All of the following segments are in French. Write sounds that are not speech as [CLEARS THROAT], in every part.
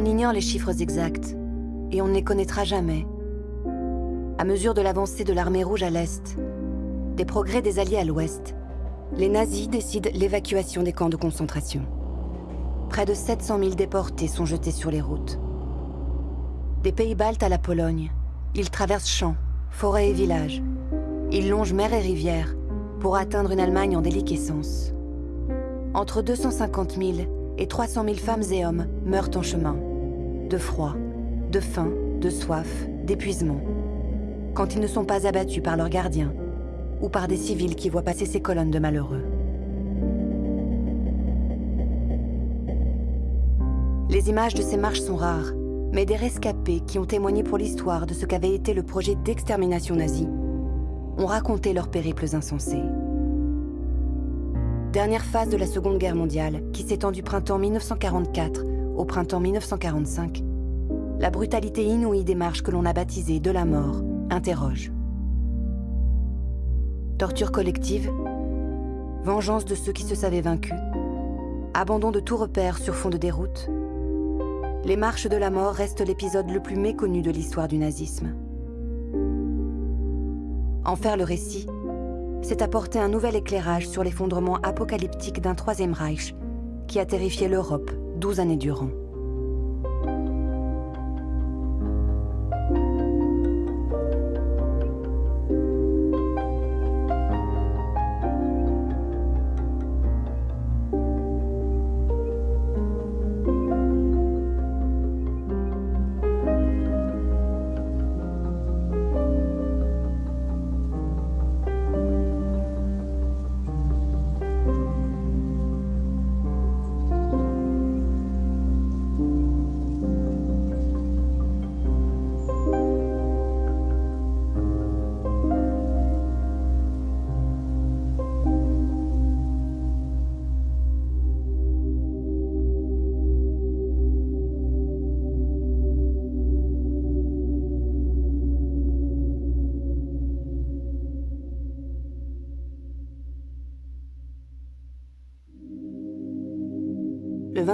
On ignore les chiffres exacts, et on ne les connaîtra jamais. À mesure de l'avancée de l'armée rouge à l'est, des progrès des Alliés à l'ouest, les nazis décident l'évacuation des camps de concentration. Près de 700 000 déportés sont jetés sur les routes. Des pays baltes à la Pologne, ils traversent champs, forêts et villages. Ils longent mer et rivières pour atteindre une Allemagne en déliquescence. Entre 250 000 et 300 000 femmes et hommes meurent en chemin, de froid, de faim, de soif, d'épuisement, quand ils ne sont pas abattus par leurs gardiens ou par des civils qui voient passer ces colonnes de malheureux. Les images de ces marches sont rares, mais des rescapés qui ont témoigné pour l'histoire de ce qu'avait été le projet d'extermination nazi ont raconté leurs périples insensés. Dernière phase de la Seconde Guerre mondiale, qui s'étend du printemps 1944 au printemps 1945, la brutalité inouïe des marches que l'on a baptisées de la mort interroge. Torture collective, vengeance de ceux qui se savaient vaincus, abandon de tout repère sur fond de déroute, les marches de la mort restent l'épisode le plus méconnu de l'histoire du nazisme. En faire le récit, c'est apporter un nouvel éclairage sur l'effondrement apocalyptique d'un Troisième Reich qui a terrifié l'Europe douze années durant.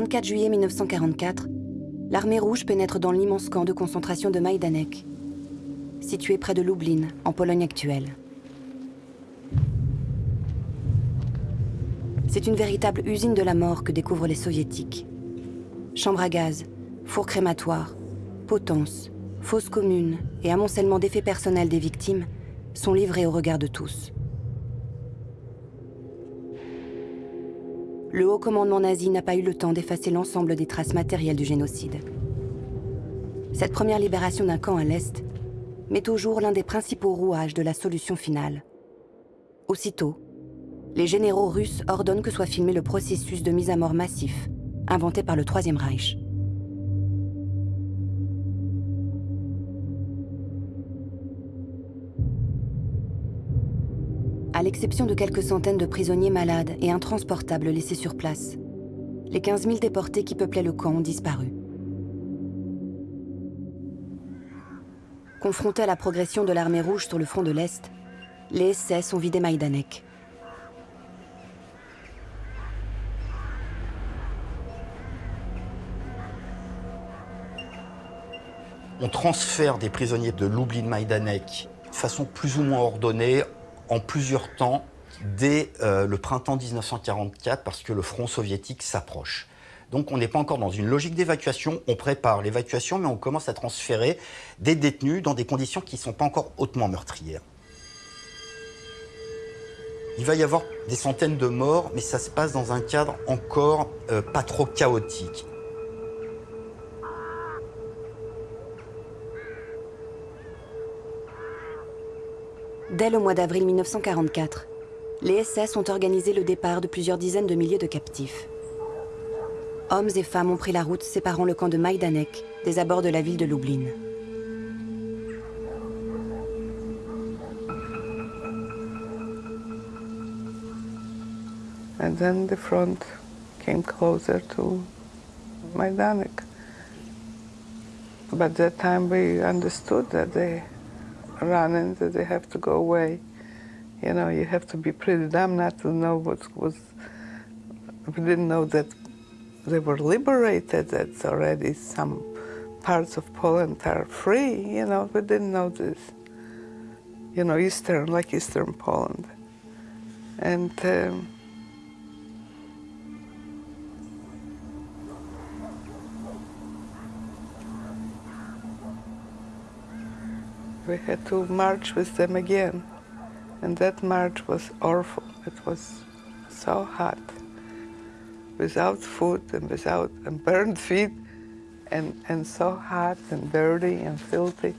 24 juillet 1944, l'armée rouge pénètre dans l'immense camp de concentration de Majdanek, situé près de Lublin, en Pologne actuelle. C'est une véritable usine de la mort que découvrent les soviétiques. Chambres à gaz, fours crématoires, potences, fosses communes et amoncellement d'effets personnels des victimes sont livrés au regard de tous. Le haut commandement nazi n'a pas eu le temps d'effacer l'ensemble des traces matérielles du génocide. Cette première libération d'un camp à l'Est met au jour l'un des principaux rouages de la solution finale. Aussitôt, les généraux russes ordonnent que soit filmé le processus de mise à mort massif, inventé par le Troisième Reich. L'exception de quelques centaines de prisonniers malades et intransportables laissés sur place. Les 15 000 déportés qui peuplaient le camp ont disparu. Confrontés à la progression de l'armée rouge sur le front de l'Est, les SS ont vidé Majdanek. On transfère des prisonniers de Lublin Majdanek de façon plus ou moins ordonnée en plusieurs temps dès euh, le printemps 1944 parce que le front soviétique s'approche. Donc on n'est pas encore dans une logique d'évacuation, on prépare l'évacuation mais on commence à transférer des détenus dans des conditions qui ne sont pas encore hautement meurtrières. Il va y avoir des centaines de morts, mais ça se passe dans un cadre encore euh, pas trop chaotique. Dès le mois d'avril 1944, les SS ont organisé le départ de plusieurs dizaines de milliers de captifs. Hommes et femmes ont pris la route séparant le camp de Majdanek des abords de la ville de Lublin. And then the front came closer to. But time we understood that they running that they have to go away. You know, you have to be pretty dumb not to know what was. We didn't know that they were liberated, that already some parts of Poland are free, you know, we didn't know this. You know, Eastern, like Eastern Poland. And um, we had to march with them again. And that march was awful. It was so hot, without food and without and burned feet, and, and so hot and dirty and filthy.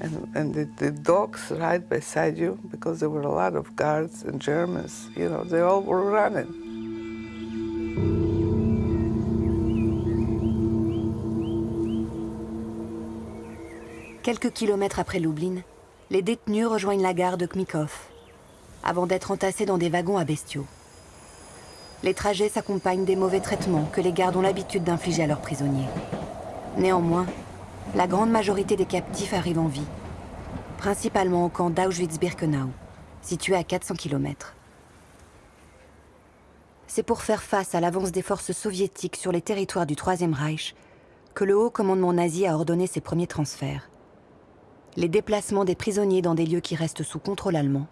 And, and the, the dogs right beside you, because there were a lot of guards and Germans, you know, they all were running. Quelques kilomètres après Lublin, les détenus rejoignent la gare de Kmikov, avant d'être entassés dans des wagons à bestiaux. Les trajets s'accompagnent des mauvais traitements que les gardes ont l'habitude d'infliger à leurs prisonniers. Néanmoins, la grande majorité des captifs arrivent en vie, principalement au camp d'Auschwitz-Birkenau, situé à 400 km. C'est pour faire face à l'avance des forces soviétiques sur les territoires du Troisième Reich que le haut commandement nazi a ordonné ses premiers transferts. Les déplacements des prisonniers dans des lieux qui restent sous contrôle allemand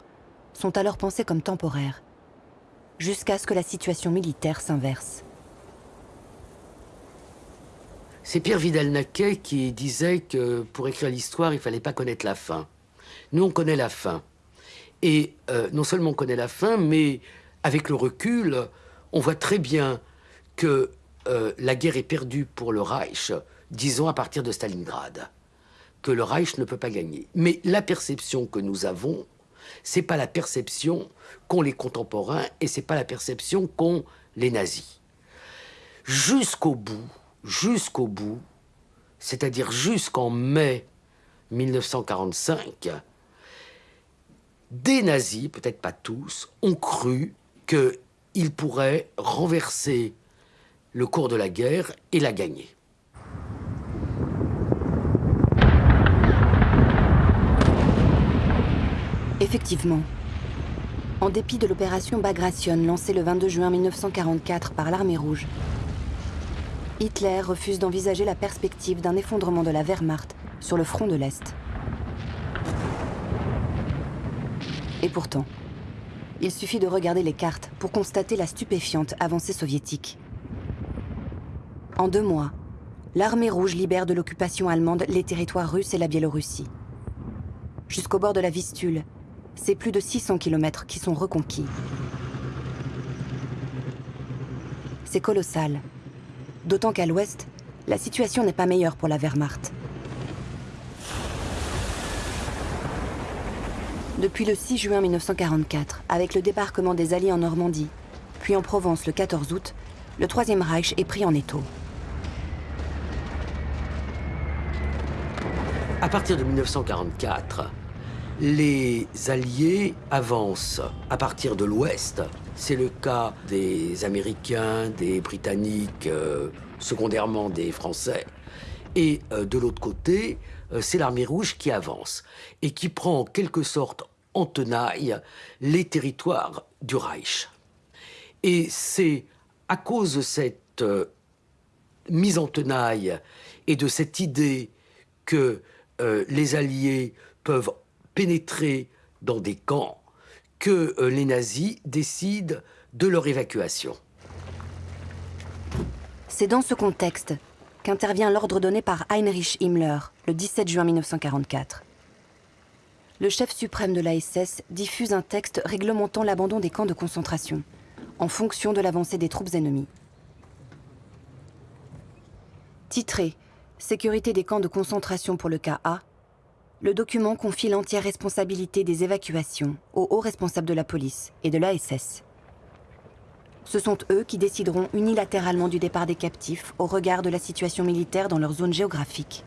sont alors pensés comme temporaires, jusqu'à ce que la situation militaire s'inverse. C'est Pierre Vidal-Naquet qui disait que pour écrire l'histoire, il fallait pas connaître la fin. Nous, on connaît la fin. Et euh, non seulement on connaît la fin, mais avec le recul, on voit très bien que euh, la guerre est perdue pour le Reich, disons à partir de Stalingrad, le Reich ne peut pas gagner. Mais la perception que nous avons, c'est pas la perception qu'ont les contemporains et c'est pas la perception qu'ont les nazis. Jusqu'au bout, jusqu'au bout, c'est-à-dire jusqu'en mai 1945, des nazis, peut-être pas tous, ont cru qu'ils pourraient renverser le cours de la guerre et la gagner. Effectivement, en dépit de l'opération Bagration lancée le 22 juin 1944 par l'armée rouge, Hitler refuse d'envisager la perspective d'un effondrement de la Wehrmacht sur le front de l'Est. Et pourtant, il suffit de regarder les cartes pour constater la stupéfiante avancée soviétique. En deux mois, l'armée rouge libère de l'occupation allemande les territoires russes et la Biélorussie. Jusqu'au bord de la Vistule, c'est plus de 600 km qui sont reconquis. C'est colossal, D'autant qu'à l'ouest, la situation n'est pas meilleure pour la Wehrmacht. Depuis le 6 juin 1944, avec le débarquement des Alliés en Normandie, puis en Provence le 14 août, le Troisième Reich est pris en étau. À partir de 1944, les Alliés avancent à partir de l'ouest c'est le cas des Américains, des Britanniques, euh, secondairement des Français. Et euh, de l'autre côté, euh, c'est l'armée rouge qui avance et qui prend en quelque sorte en tenaille les territoires du Reich. Et c'est à cause de cette mise en tenaille et de cette idée que les Alliés peuvent pénétrer dans des camps que euh, les nazis décident de leur évacuation. C'est dans ce contexte qu'intervient l'ordre donné par Heinrich Himmler le 17 juin 1944. Le chef suprême de la SS diffuse un texte réglementant l'abandon des camps de concentration, en fonction de l'avancée des troupes ennemies. Titré « Sécurité des camps de concentration pour le cas A », le document confie l'entière responsabilité des évacuations aux hauts responsables de la police et de l'ASS. Ce sont eux qui décideront unilatéralement du départ des captifs au regard de la situation militaire dans leur zone géographique.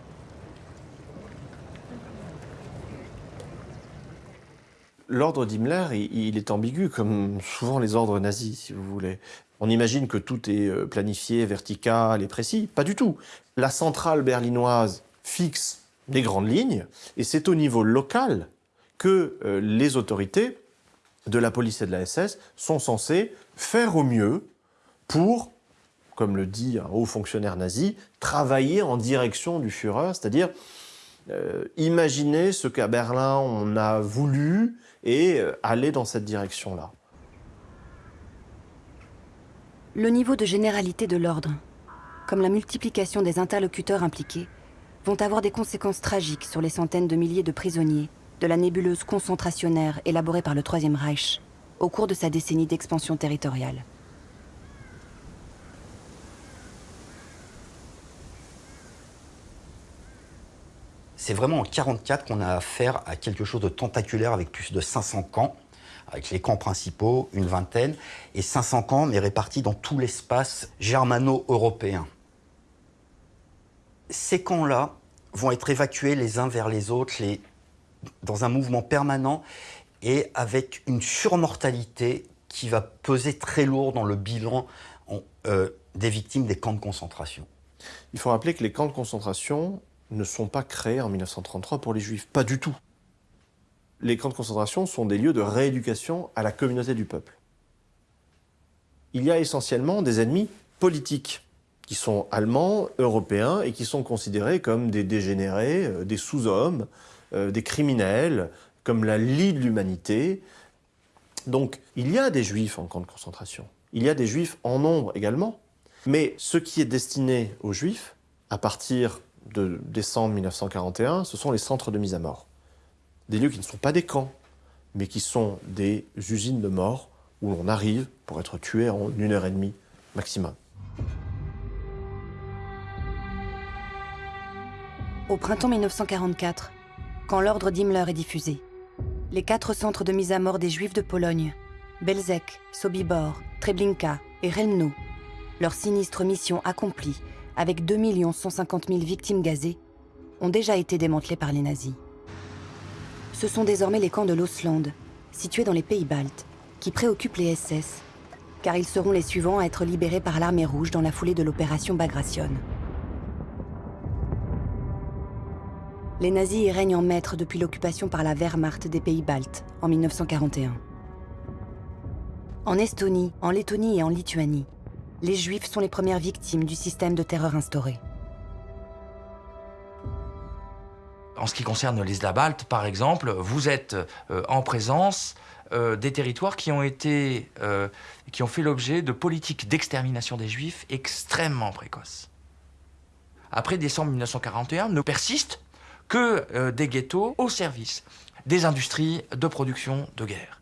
L'ordre d'Himmler, il est ambigu, comme souvent les ordres nazis, si vous voulez. On imagine que tout est euh, planifié, vertical et précis. Pas du tout. La centrale berlinoise fixe des grandes lignes, et c'est au niveau local que euh, les autorités de la police et de la SS sont censées faire au mieux pour comme le dit un haut fonctionnaire nazi, travailler en direction du Führer, c'est-à-dire euh, imaginer ce qu'à Berlin on a voulu et euh, aller dans cette direction-là. Le niveau de généralité de l'ordre, comme la multiplication des interlocuteurs impliqués, vont avoir des conséquences tragiques sur les centaines de milliers de prisonniers de la nébuleuse concentrationnaire élaborée par le Troisième Reich au cours de sa décennie d'expansion territoriale. C'est vraiment en 1944 qu'on a affaire à quelque chose de tentaculaire avec plus de 500 camps, avec les camps principaux, une vingtaine, et 500 camps, mais répartis dans tout l'espace germano-européen. Ces camps-là vont être évacués les uns vers les autres, dans un mouvement permanent, et avec une surmortalité qui va peser très lourd dans le bilan euh, des victimes des camps de concentration. Il faut rappeler que les camps de concentration ne sont pas créés en 1933 pour les juifs, pas du tout. Les camps de concentration sont des lieux de rééducation à la communauté du peuple. Il y a essentiellement des ennemis politiques qui sont allemands, européens et qui sont considérés comme des dégénérés, euh, des sous-hommes, euh, des criminels, comme la lie de l'humanité. Donc il y a des juifs en camp de concentration. Il y a des juifs en nombre également. Mais ce qui est destiné aux juifs, à partir de décembre 1941, ce sont les centres de mise à mort. Des lieux qui ne sont pas des camps, mais qui sont des usines de mort où l'on arrive pour être tué en une heure et demie maximum. Au printemps 1944, quand l'ordre d'Himmler est diffusé, les quatre centres de mise à mort des Juifs de Pologne, Belzec, Sobibor, Treblinka et Relmno, leur sinistre mission accomplie avec 2 150 000 victimes gazées, ont déjà été démantelés par les nazis. Ce sont désormais les camps de l'Osland, situés dans les pays baltes, qui préoccupent les SS, car ils seront les suivants à être libérés par l'armée rouge dans la foulée de l'opération Bagration. Les nazis y règnent en maître depuis l'occupation par la Wehrmacht des pays baltes en 1941. En Estonie, en Lettonie et en Lituanie, les Juifs sont les premières victimes du système de terreur instauré. En ce qui concerne l'Isla Balte, par exemple, vous êtes euh, en présence euh, des territoires qui ont, été, euh, qui ont fait l'objet de politiques d'extermination des Juifs extrêmement précoces. Après décembre 1941, ne persistent que euh, des ghettos au service des industries de production de guerre.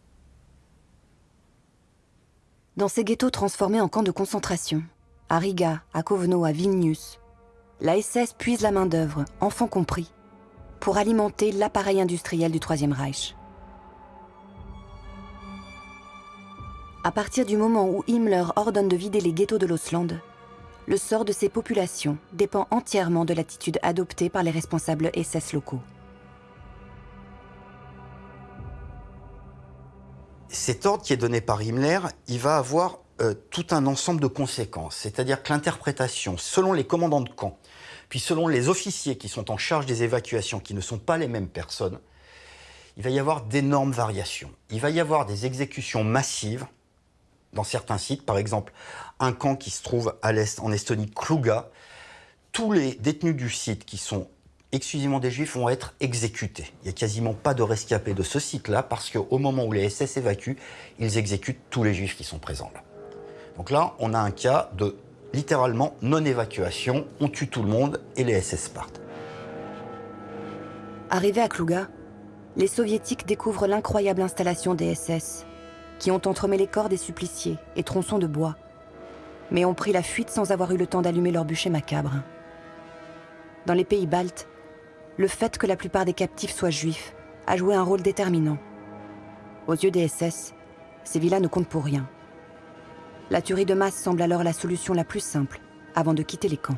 Dans ces ghettos transformés en camps de concentration, à Riga, à Kovno, à Vilnius, la SS puise la main-d'œuvre, enfants compris, pour alimenter l'appareil industriel du Troisième Reich. À partir du moment où Himmler ordonne de vider les ghettos de l'Osland, le sort de ces populations dépend entièrement de l'attitude adoptée par les responsables SS locaux. Cet ordre qui est donné par Himmler, il va avoir euh, tout un ensemble de conséquences. C'est-à-dire que l'interprétation, selon les commandants de camp, puis selon les officiers qui sont en charge des évacuations, qui ne sont pas les mêmes personnes, il va y avoir d'énormes variations. Il va y avoir des exécutions massives dans certains sites, par exemple un camp qui se trouve à l'est en Estonie, Kluga, tous les détenus du site qui sont exclusivement des juifs vont être exécutés. Il n'y a quasiment pas de rescapés de ce site-là parce qu'au moment où les SS évacuent, ils exécutent tous les juifs qui sont présents là. Donc là, on a un cas de littéralement non-évacuation, on tue tout le monde et les SS partent. Arrivés à Kluga, les soviétiques découvrent l'incroyable installation des SS, qui ont entremêlé corps des suppliciés et tronçons de bois, mais ont pris la fuite sans avoir eu le temps d'allumer leur bûcher macabre. Dans les pays baltes, le fait que la plupart des captifs soient juifs a joué un rôle déterminant. Aux yeux des SS, ces villas ne comptent pour rien. La tuerie de masse semble alors la solution la plus simple avant de quitter les camps.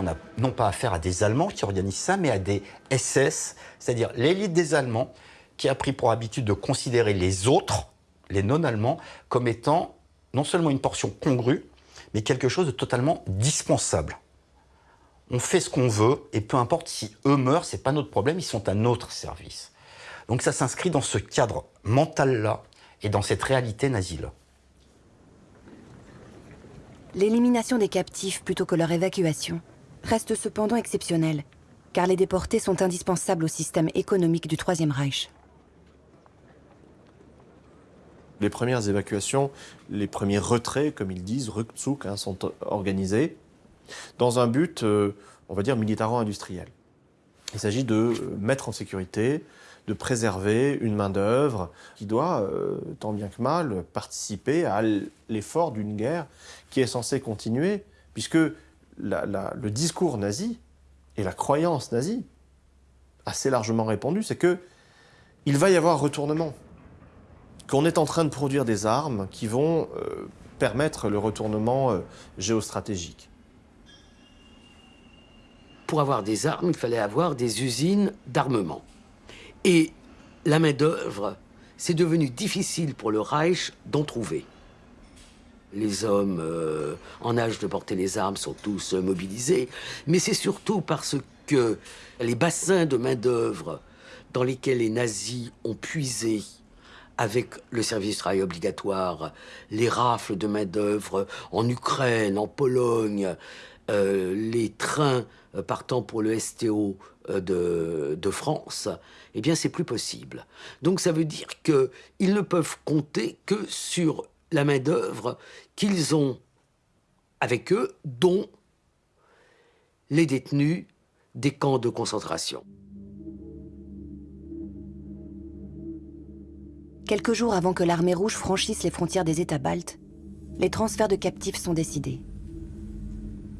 On n'a non pas affaire à des Allemands qui organisent ça, mais à des SS, c'est-à-dire l'élite des Allemands qui a pris pour habitude de considérer les autres, les non-allemands, comme étant non seulement une portion congrue, mais quelque chose de totalement dispensable. On fait ce qu'on veut, et peu importe si eux meurent, c'est pas notre problème, ils sont à notre service. Donc ça s'inscrit dans ce cadre mental-là, et dans cette réalité nazie-là. L'élimination des captifs plutôt que leur évacuation reste cependant exceptionnelle, car les déportés sont indispensables au système économique du Troisième Reich. Les premières évacuations, les premiers retraits, comme ils disent, Rückzug, hein, sont organisés dans un but, euh, on va dire, militaro-industriel. Il s'agit de mettre en sécurité, de préserver une main-d'œuvre qui doit, euh, tant bien que mal, participer à l'effort d'une guerre qui est censée continuer, puisque le discours nazi et la croyance nazie, assez largement répandue, c'est que il va y avoir retournement qu'on est en train de produire des armes qui vont euh, permettre le retournement euh, géostratégique. Pour avoir des armes, il fallait avoir des usines d'armement. Et la main-d'œuvre, c'est devenu difficile pour le Reich d'en trouver. Les hommes euh, en âge de porter les armes sont tous mobilisés, mais c'est surtout parce que les bassins de main-d'œuvre dans lesquels les nazis ont puisé avec le service travail obligatoire, les rafles de main-d'œuvre en Ukraine, en Pologne, euh, les trains euh, partant pour le STO euh, de, de, France, eh bien, c'est plus possible. Donc, ça veut dire qu'ils ne peuvent compter que sur la main-d'œuvre qu'ils ont avec eux, dont les détenus des camps de concentration. Quelques jours avant que l'armée rouge franchisse les frontières des États baltes, les transferts de captifs sont décidés.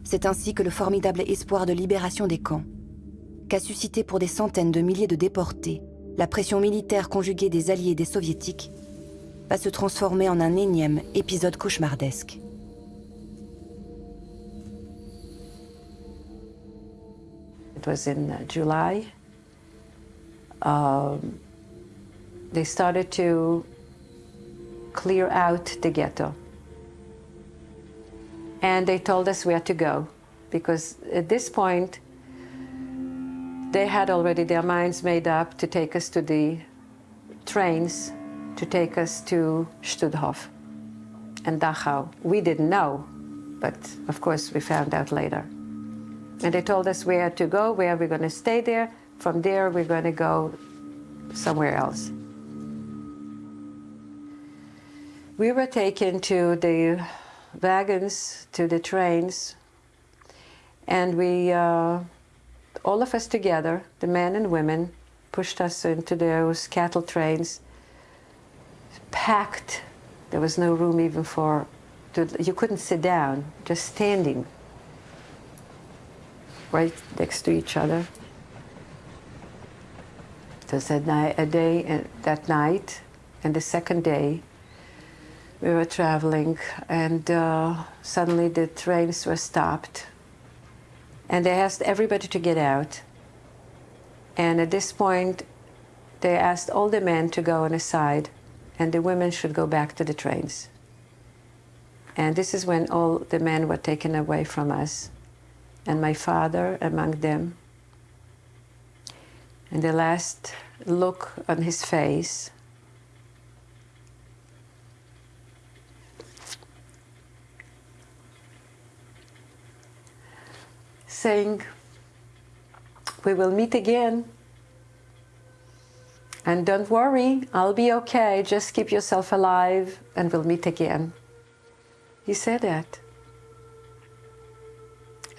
C'est ainsi que le formidable espoir de libération des camps, qu'a suscité pour des centaines de milliers de déportés la pression militaire conjuguée des Alliés et des Soviétiques, va se transformer en un énième épisode cauchemardesque. It was in uh, July. Um, they started to clear out the ghetto. And they told us where to go because at this point, they had already their minds made up to take us to the trains to take us to Stutthof and Dachau. We didn't know, but of course we found out later. And they told us where to go, where we're going to stay there. From there, we're going to go somewhere else. We were taken to the wagons, to the trains, and we, uh, all of us together, the men and women, pushed us into those cattle trains, packed. There was no room even for, to, you couldn't sit down, just standing right next to each other. It was a, night, a day, uh, that night, and the second day, we were traveling and uh, suddenly the trains were stopped and they asked everybody to get out and at this point they asked all the men to go on a side and the women should go back to the trains and this is when all the men were taken away from us and my father among them and the last look on his face saying, we will meet again. And don't worry, I'll be okay. Just keep yourself alive and we'll meet again. He said that.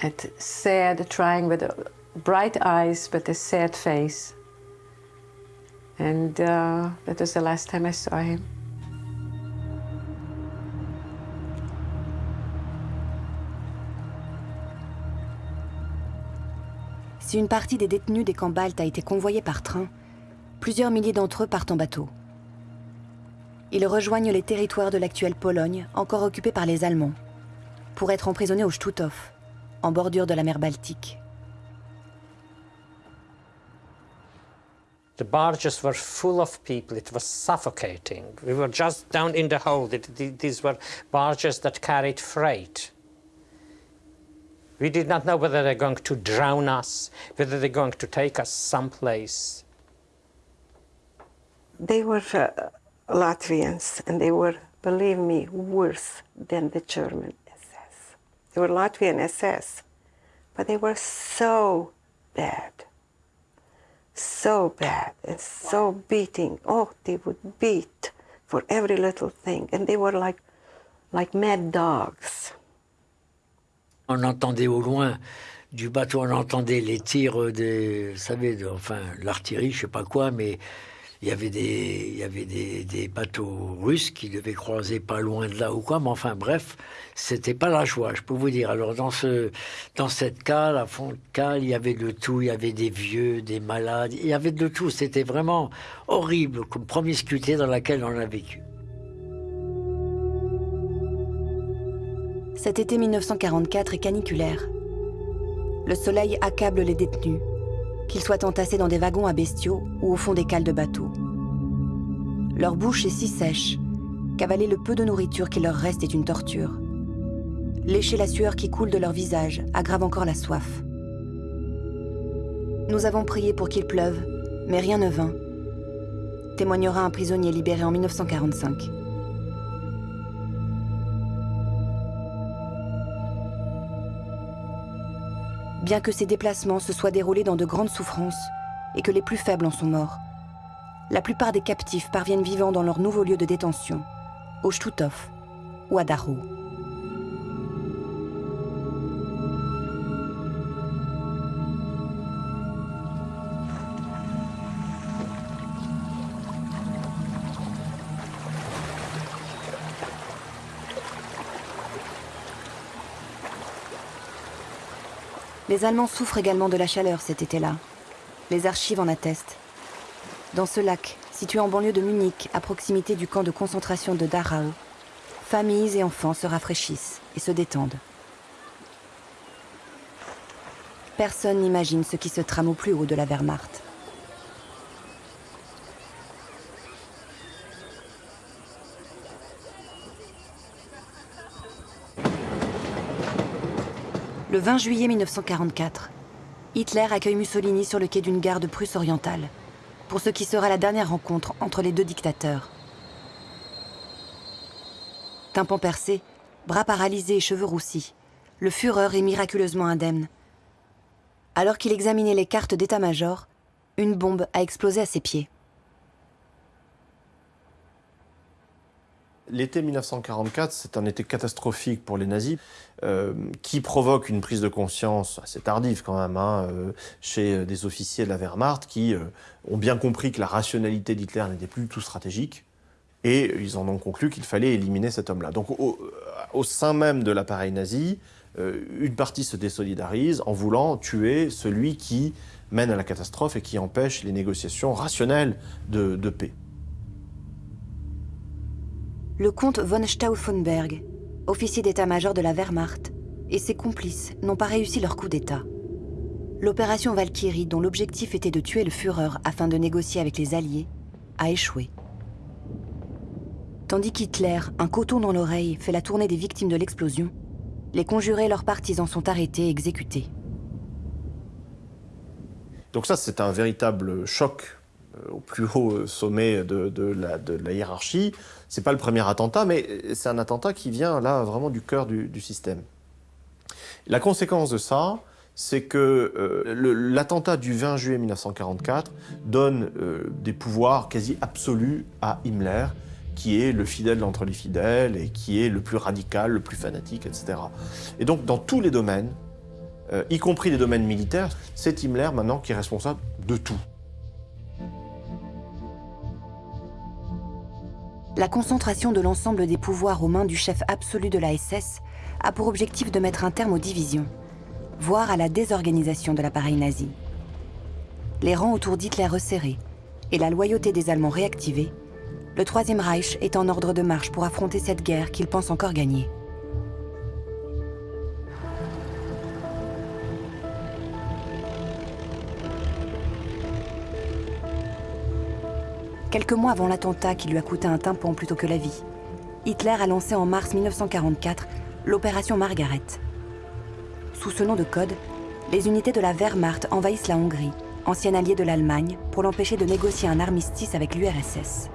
And sad, trying with bright eyes but a sad face. And uh, that was the last time I saw him. Si une partie des détenus des camps baltes a été convoyée par train, plusieurs milliers d'entre eux partent en bateau. Ils rejoignent les territoires de l'actuelle Pologne, encore occupés par les Allemands, pour être emprisonnés au Stutthof, en bordure de la mer Baltique. The barges were full of people. It was suffocating. We were just down in the hold. these were barges that carried freight. We did not know whether they're going to drown us, whether they're going to take us someplace. They were uh, Latvians, and they were, believe me, worse than the German SS. They were Latvian SS, but they were so bad, so bad, and so beating. Oh, they would beat for every little thing, and they were like, like mad dogs. On entendait au loin du bateau, on entendait les tirs des, vous savez, de, enfin l'artillerie, je sais pas quoi, mais il y avait des, il y avait des, des, bateaux russes qui devaient croiser pas loin de là ou quoi, mais enfin bref, c'était pas la joie, je peux vous dire. Alors dans ce, dans cette cale, à fond de cale, il y avait de tout, il y avait des vieux, des malades, il y avait de tout. C'était vraiment horrible comme promiscuité dans laquelle on a vécu. Cet été 1944 est caniculaire. Le soleil accable les détenus, qu'ils soient entassés dans des wagons à bestiaux ou au fond des cales de bateaux. Leur bouche est si sèche qu'avaler le peu de nourriture qui leur reste est une torture. Lécher la sueur qui coule de leur visage aggrave encore la soif. Nous avons prié pour qu'il pleuve, mais rien ne vint, témoignera un prisonnier libéré en 1945. Bien que ces déplacements se soient déroulés dans de grandes souffrances et que les plus faibles en sont morts. La plupart des captifs parviennent vivants dans leur nouveau lieu de détention, au Stutov ou à Dachau. Les Allemands souffrent également de la chaleur cet été-là. Les archives en attestent. Dans ce lac, situé en banlieue de Munich, à proximité du camp de concentration de Dachau, familles et enfants se rafraîchissent et se détendent. Personne n'imagine ce qui se trame au plus haut de la Wehrmacht. Le 20 juillet 1944, Hitler accueille Mussolini sur le quai d'une gare de Prusse orientale, pour ce qui sera la dernière rencontre entre les deux dictateurs. Tympan percé, bras paralysés et cheveux roussis, le Führer est miraculeusement indemne. Alors qu'il examinait les cartes d'état-major, une bombe a explosé à ses pieds. L'été 1944, c'est un été catastrophique pour les nazis, euh, qui provoque une prise de conscience assez tardive quand même, hein, euh, chez des officiers de la Wehrmacht, qui euh, ont bien compris que la rationalité d'Hitler n'était plus du tout stratégique, et ils en ont conclu qu'il fallait éliminer cet homme-là. Donc au, sein même de l'appareil nazi, une partie se désolidarise en voulant tuer celui qui mène à la catastrophe et qui empêche les négociations rationnelles de paix le comte von Stauffenberg, officier d'état-major de la Wehrmacht, et ses complices n'ont pas réussi leur coup d'État. L'opération Valkyrie, dont l'objectif était de tuer le Führer afin de négocier avec les Alliés, a échoué. Tandis qu'Hitler, un coton dans l'oreille, fait la tournée des victimes de l'explosion, les conjurés et leurs partisans sont arrêtés et exécutés. Donc ça, c'est un véritable choc euh, au plus haut sommet de, la, de la, hiérarchie. C'est pas le premier attentat, mais c'est un attentat qui vient là vraiment du cœur du, système. La conséquence de ça, c'est que euh, l'attentat du 20 juillet 1944 donne euh, des pouvoirs quasi absolus à Himmler, qui est le fidèle entre les fidèles et qui est le plus radical, le plus fanatique, etc. Et donc dans tous les domaines, y compris les domaines militaires, c'est Himmler maintenant qui est responsable de tout. La concentration de l'ensemble des pouvoirs aux mains du chef absolu de la SS a pour objectif de mettre un terme aux divisions, voire à la désorganisation de l'appareil nazi. Les rangs autour d'Hitler resserrés et la loyauté des Allemands réactivée, le Troisième Reich est en ordre de marche pour affronter cette guerre qu'il pense encore gagner. quelques mois avant l'attentat qui lui a coûté un tympan plutôt que la vie, Hitler a lancé en mars 1944 l'opération Margaret. Sous ce nom de code, les unités de la Wehrmacht envahissent la Hongrie, ancienne alliée de l'Allemagne, pour l'empêcher de négocier un armistice avec l'URSS.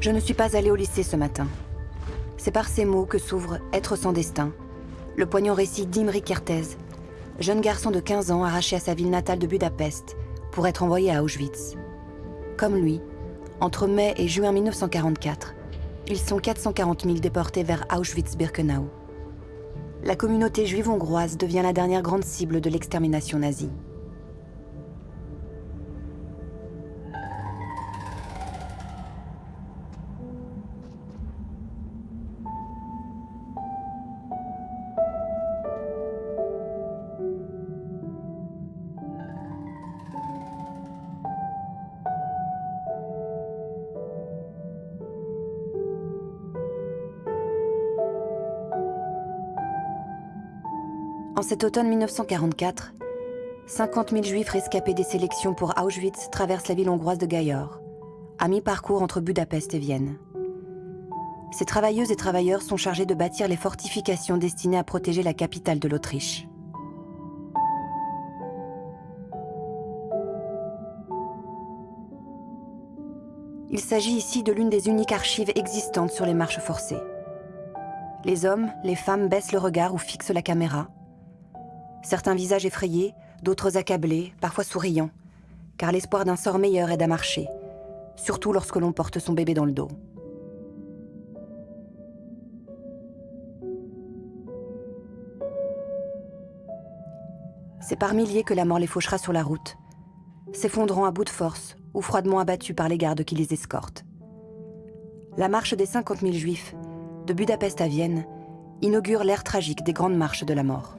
Je ne suis pas allée au lycée ce matin. C'est par ces mots que s'ouvre Être sans destin, le poignant récit d'Imri Kertész, jeune garçon de 15 ans arraché à sa ville natale de Budapest pour être envoyé à Auschwitz. Comme lui, entre mai et juin 1944, ils sont 440 000 déportés vers Auschwitz-Birkenau. La communauté juive hongroise devient la dernière grande cible de l'extermination nazie. Cet automne 1944, 50 000 juifs rescapés des sélections pour Auschwitz traversent la ville hongroise de Gajor, à mi-parcours entre Budapest et Vienne. Ces travailleuses et travailleurs sont chargés de bâtir les fortifications destinées à protéger la capitale de l'Autriche. Il s'agit ici de l'une des uniques archives existantes sur les marches forcées. Les hommes, les femmes baissent le regard ou fixent la caméra, Certains visages effrayés, d'autres accablés, parfois souriants, car l'espoir d'un sort meilleur aide à marcher, surtout lorsque l'on porte son bébé dans le dos. C'est par milliers que la mort les fauchera sur la route, s'effondrant à bout de force ou froidement abattus par les gardes qui les escortent. La marche des 50 000 juifs, de Budapest à Vienne, inaugure l'ère tragique des grandes marches de la mort.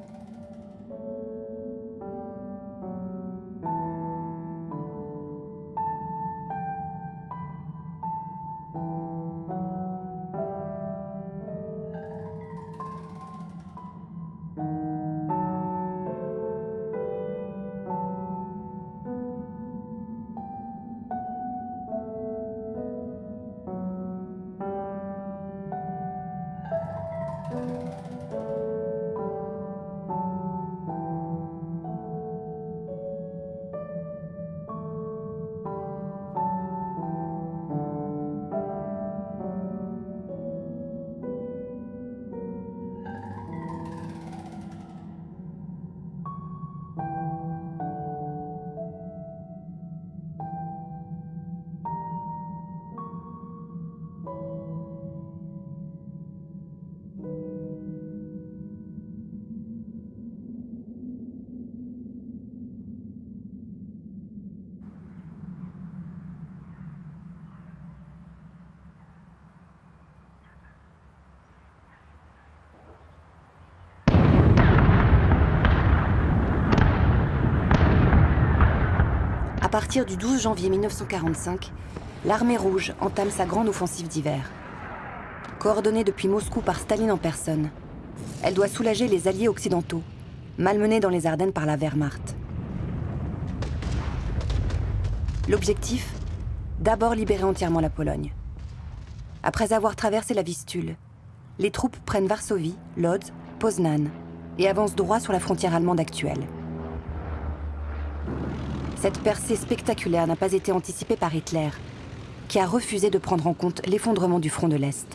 Partir du 12 janvier 1945, l'armée rouge entame sa grande offensive d'hiver. Coordonnée depuis Moscou par Staline en personne, elle doit soulager les alliés occidentaux, malmenés dans les Ardennes par la Wehrmacht. L'objectif? D'abord libérer entièrement la Pologne. Après avoir traversé la Vistule, les troupes prennent Varsovie, Lodz, Poznan et avancent droit sur la frontière allemande actuelle. Cette percée spectaculaire n'a pas été anticipée par Hitler, qui a refusé de prendre en compte l'effondrement du front de l'Est.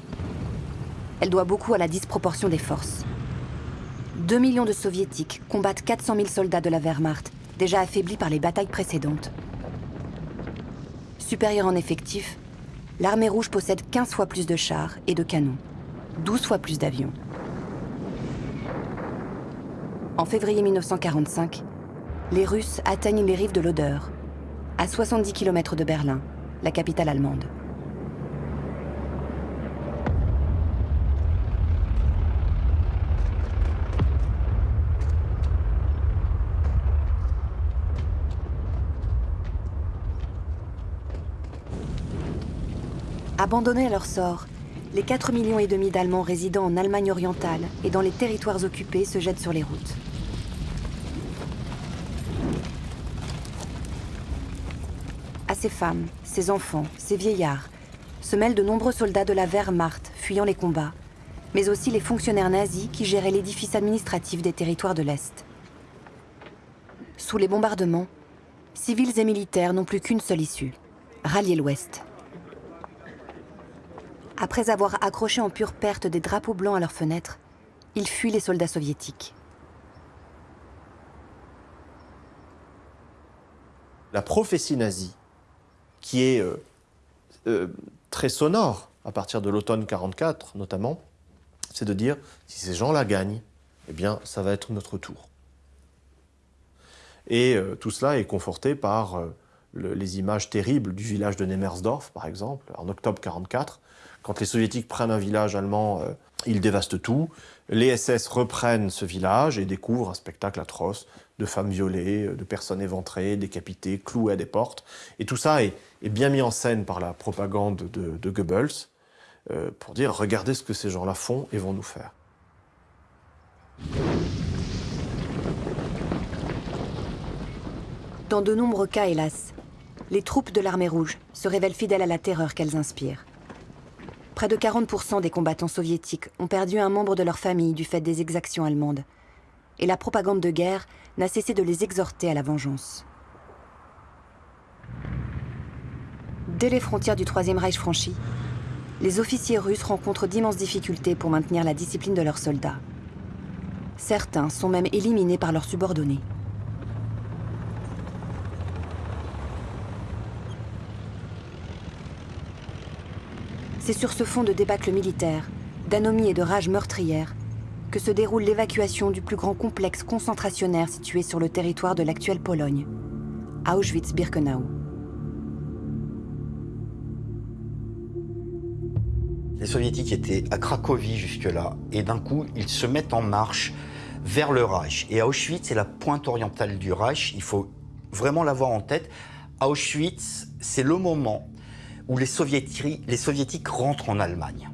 Elle doit beaucoup à la disproportion des forces. 2 millions de soviétiques combattent 400 000 soldats de la Wehrmacht, déjà affaiblis par les batailles précédentes. Supérieure en effectif, l'armée rouge possède 15 fois plus de chars et de canons, 12 fois plus d'avions. En février 1945, les Russes atteignent les rives de l'Oder, à 70 km de Berlin, la capitale allemande. Abandonnés à leur sort, les 4 millions d'Allemands résidant en Allemagne orientale et dans les territoires occupés se jettent sur les routes. Ces femmes, ces enfants, ces vieillards, se mêlent de nombreux soldats de la Wehrmacht fuyant les combats, mais aussi les fonctionnaires nazis qui géraient l'édifice administratif des territoires de l'Est. Sous les bombardements, civils et militaires n'ont plus qu'une seule issue, rallier l'Ouest. Après avoir accroché en pure perte des drapeaux blancs à leurs fenêtres, ils fuient les soldats soviétiques. La prophétie nazie, qui est euh, euh, très sonore à partir de l'automne 44 notamment, c'est de dire si ces gens-là gagnent, eh bien ça va être notre tour. Et euh, tout cela est conforté par le- les images terribles du village de Nemersdorf, par exemple, en octobre 44. Quand les soviétiques prennent un village allemand, ils dévastent tout. Les SS reprennent ce village et découvrent un spectacle atroce de femmes violées, euh, de personnes éventrées, décapitées, clouées à des portes. Et tout ça est, bien mis en scène par la propagande de, de Goebbels euh, pour dire regardez ce que ces gens-là font et vont nous faire. Dans de nombreux cas, hélas, les troupes de l'armée rouge se révèlent fidèles à la terreur qu'elles inspirent. Près de 40% des combattants soviétiques ont perdu un membre de leur famille du fait des exactions allemandes. Et la propagande de guerre n'a cessé de les exhorter à la vengeance. Dès les frontières du Troisième Reich franchies, les officiers russes rencontrent d'immenses difficultés pour maintenir la discipline de leurs soldats. Certains sont même éliminés par leurs subordonnés. C'est sur ce fond de débâcle militaire, d'anomie et de rage meurtrière, que se déroule l'évacuation du plus grand complexe concentrationnaire situé sur le territoire de l'actuelle Pologne, Auschwitz-Birkenau. Les soviétiques étaient à Cracovie jusque-là, et d'un coup, ils se mettent en marche vers le Reich. Et Auschwitz, c'est la pointe orientale du Reich, il faut vraiment l'avoir en tête. Auschwitz, c'est le moment où les soviétiques, les soviétiques rentrent en Allemagne.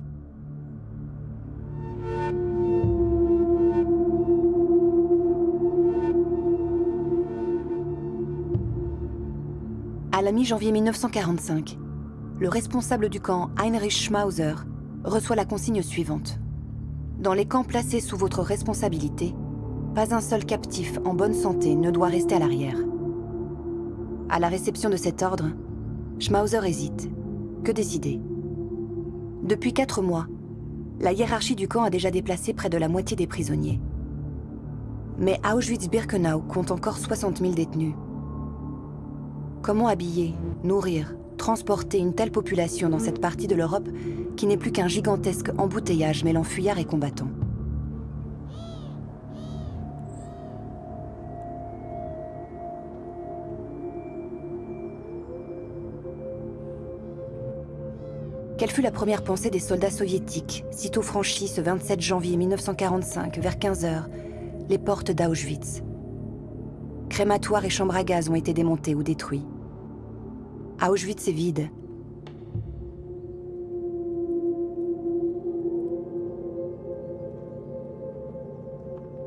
À la mi-janvier 1945, le responsable du camp Heinrich Schmauser reçoit la consigne suivante. Dans les camps placés sous votre responsabilité, pas un seul captif en bonne santé ne doit rester à l'arrière. À la réception de cet ordre, Schmauser hésite. Que décider? Depuis quatre mois, la hiérarchie du camp a déjà déplacé près de la moitié des prisonniers. Mais Auschwitz-Birkenau compte encore 60 000 détenus. Comment habiller, nourrir, transporter une telle population dans cette partie de l'Europe qui n'est plus qu'un gigantesque embouteillage mêlant fuyards et combattants Quelle fut la première pensée des soldats soviétiques, sitôt franchis ce 27 janvier 1945, vers 15h, les portes d'Auschwitz Crématoires et chambres à gaz ont été démontés ou détruits. Auschwitz est vide.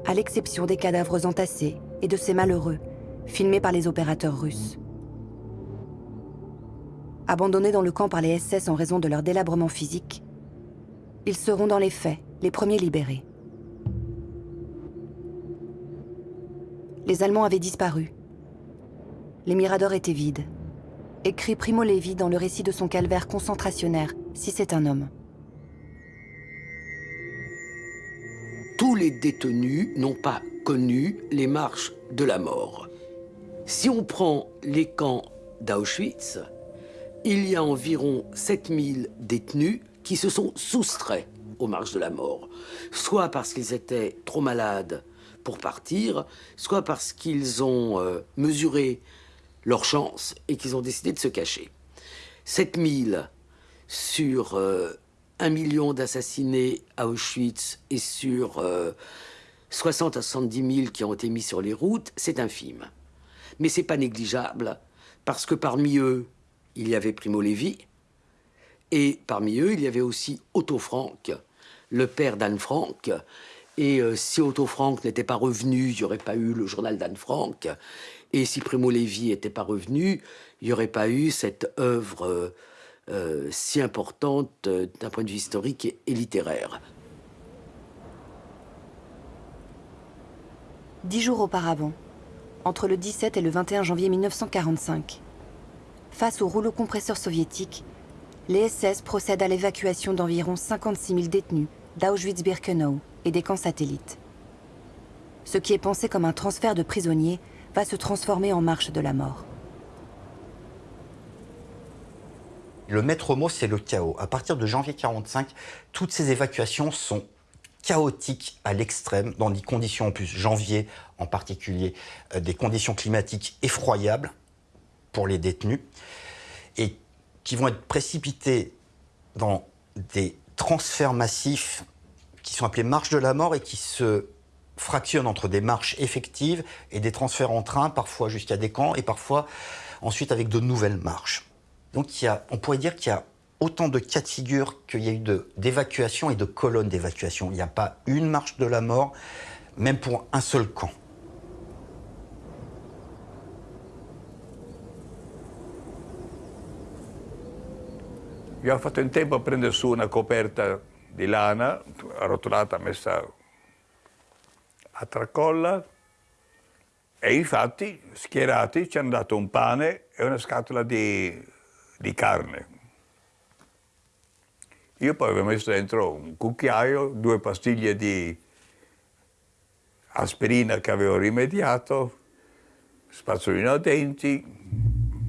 À l'exception des cadavres entassés et de ces malheureux, filmés par les opérateurs russes. Abandonnés dans le camp par les SS en raison de leur délabrement physique, ils seront dans les faits les premiers libérés. Les Allemands avaient disparu. Les miradors étaient vides. Écrit Primo Levi dans le récit de son calvaire concentrationnaire, si c'est un homme. Tous les détenus n'ont pas connu les marches de la mort. Si on prend les camps d'Auschwitz, il y a environ 7000 détenus qui se sont soustraits aux marches de la mort, soit parce qu'ils étaient trop malades pour partir, soit parce qu'ils ont euh, mesuré leur chance et qu'ils ont décidé de se cacher. 7000 sur euh, un million d'assassinés à Auschwitz et sur euh, 60 à 70 000 qui ont été mis sur les routes, c'est infime. Mais c'est pas négligeable parce que parmi eux, il y avait Primo Levi et parmi eux, il y avait aussi Otto Frank, le père d'Anne Frank. Et euh, si Otto Frank n'était pas revenu, il n'y aurait pas eu le journal d'Anne Frank. Et si Primo Levi n'était pas revenu, il n'y aurait pas eu cette œuvre euh, euh, si importante d'un point de vue historique et, et littéraire. Dix jours auparavant, entre le 17 et le 21 janvier 1945, face au rouleau compresseur soviétique, les SS procèdent à l'évacuation d'environ 56 000 détenus d'Auschwitz-Birkenau et des camps satellites. Ce qui est pensé comme un transfert de prisonniers va se transformer en marche de la mort. Le maître mot, c'est le chaos. À partir de janvier 1945, toutes ces évacuations sont chaotiques à l'extrême, dans des conditions en plus, janvier en particulier, euh, des conditions climatiques effroyables pour les détenus, et qui vont être précipités dans des transferts massifs qui sont appelés marches de la mort et qui se fractionnent entre des marches effectives et des transferts en train, parfois jusqu'à des camps, et parfois ensuite avec de nouvelles marches. Donc on pourrait dire qu'il y a autant de cas de figure qu'il y a eu d'évacuation et de colonnes d'évacuation. Il n'y a pas une marche de la mort, même pour un seul camp. Abbiamo fatto in tempo a prendere su una coperta di lana arrotolata, messa a tracolla e infatti schierati ci hanno dato un pane e una scatola di, di carne. Io poi avevo messo dentro un cucchiaio, due pastiglie di aspirina che avevo rimediato, spazzolino a denti,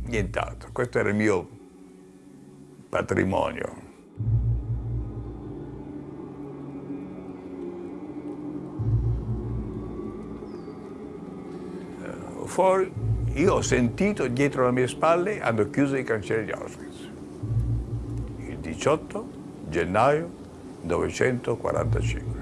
nient'altro. Questo era il mio patrimonio. Eh, fuori, io ho sentito dietro le mie spalle hanno chiuso i cancelli di Auschwitz. Il 18 gennaio 1945.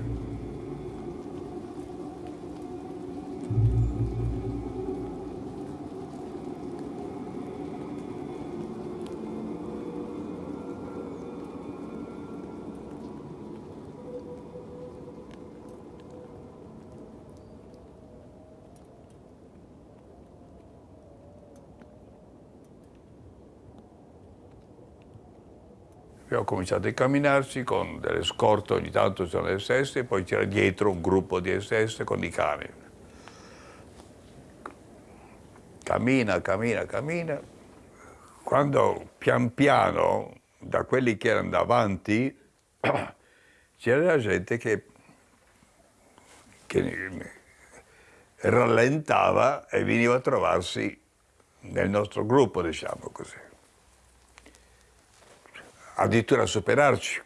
Abbiamo cominciato a camminarci con delle scorte, ogni tanto c'erano le SS, e poi c'era dietro un gruppo di SS con i cani. Cammina, cammina, cammina. Quando pian piano, da quelli che erano davanti, [CLEARS THROAT] c'era la gente che, che rallentava e veniva a trovarsi nel nostro gruppo, diciamo così addirittura superarci.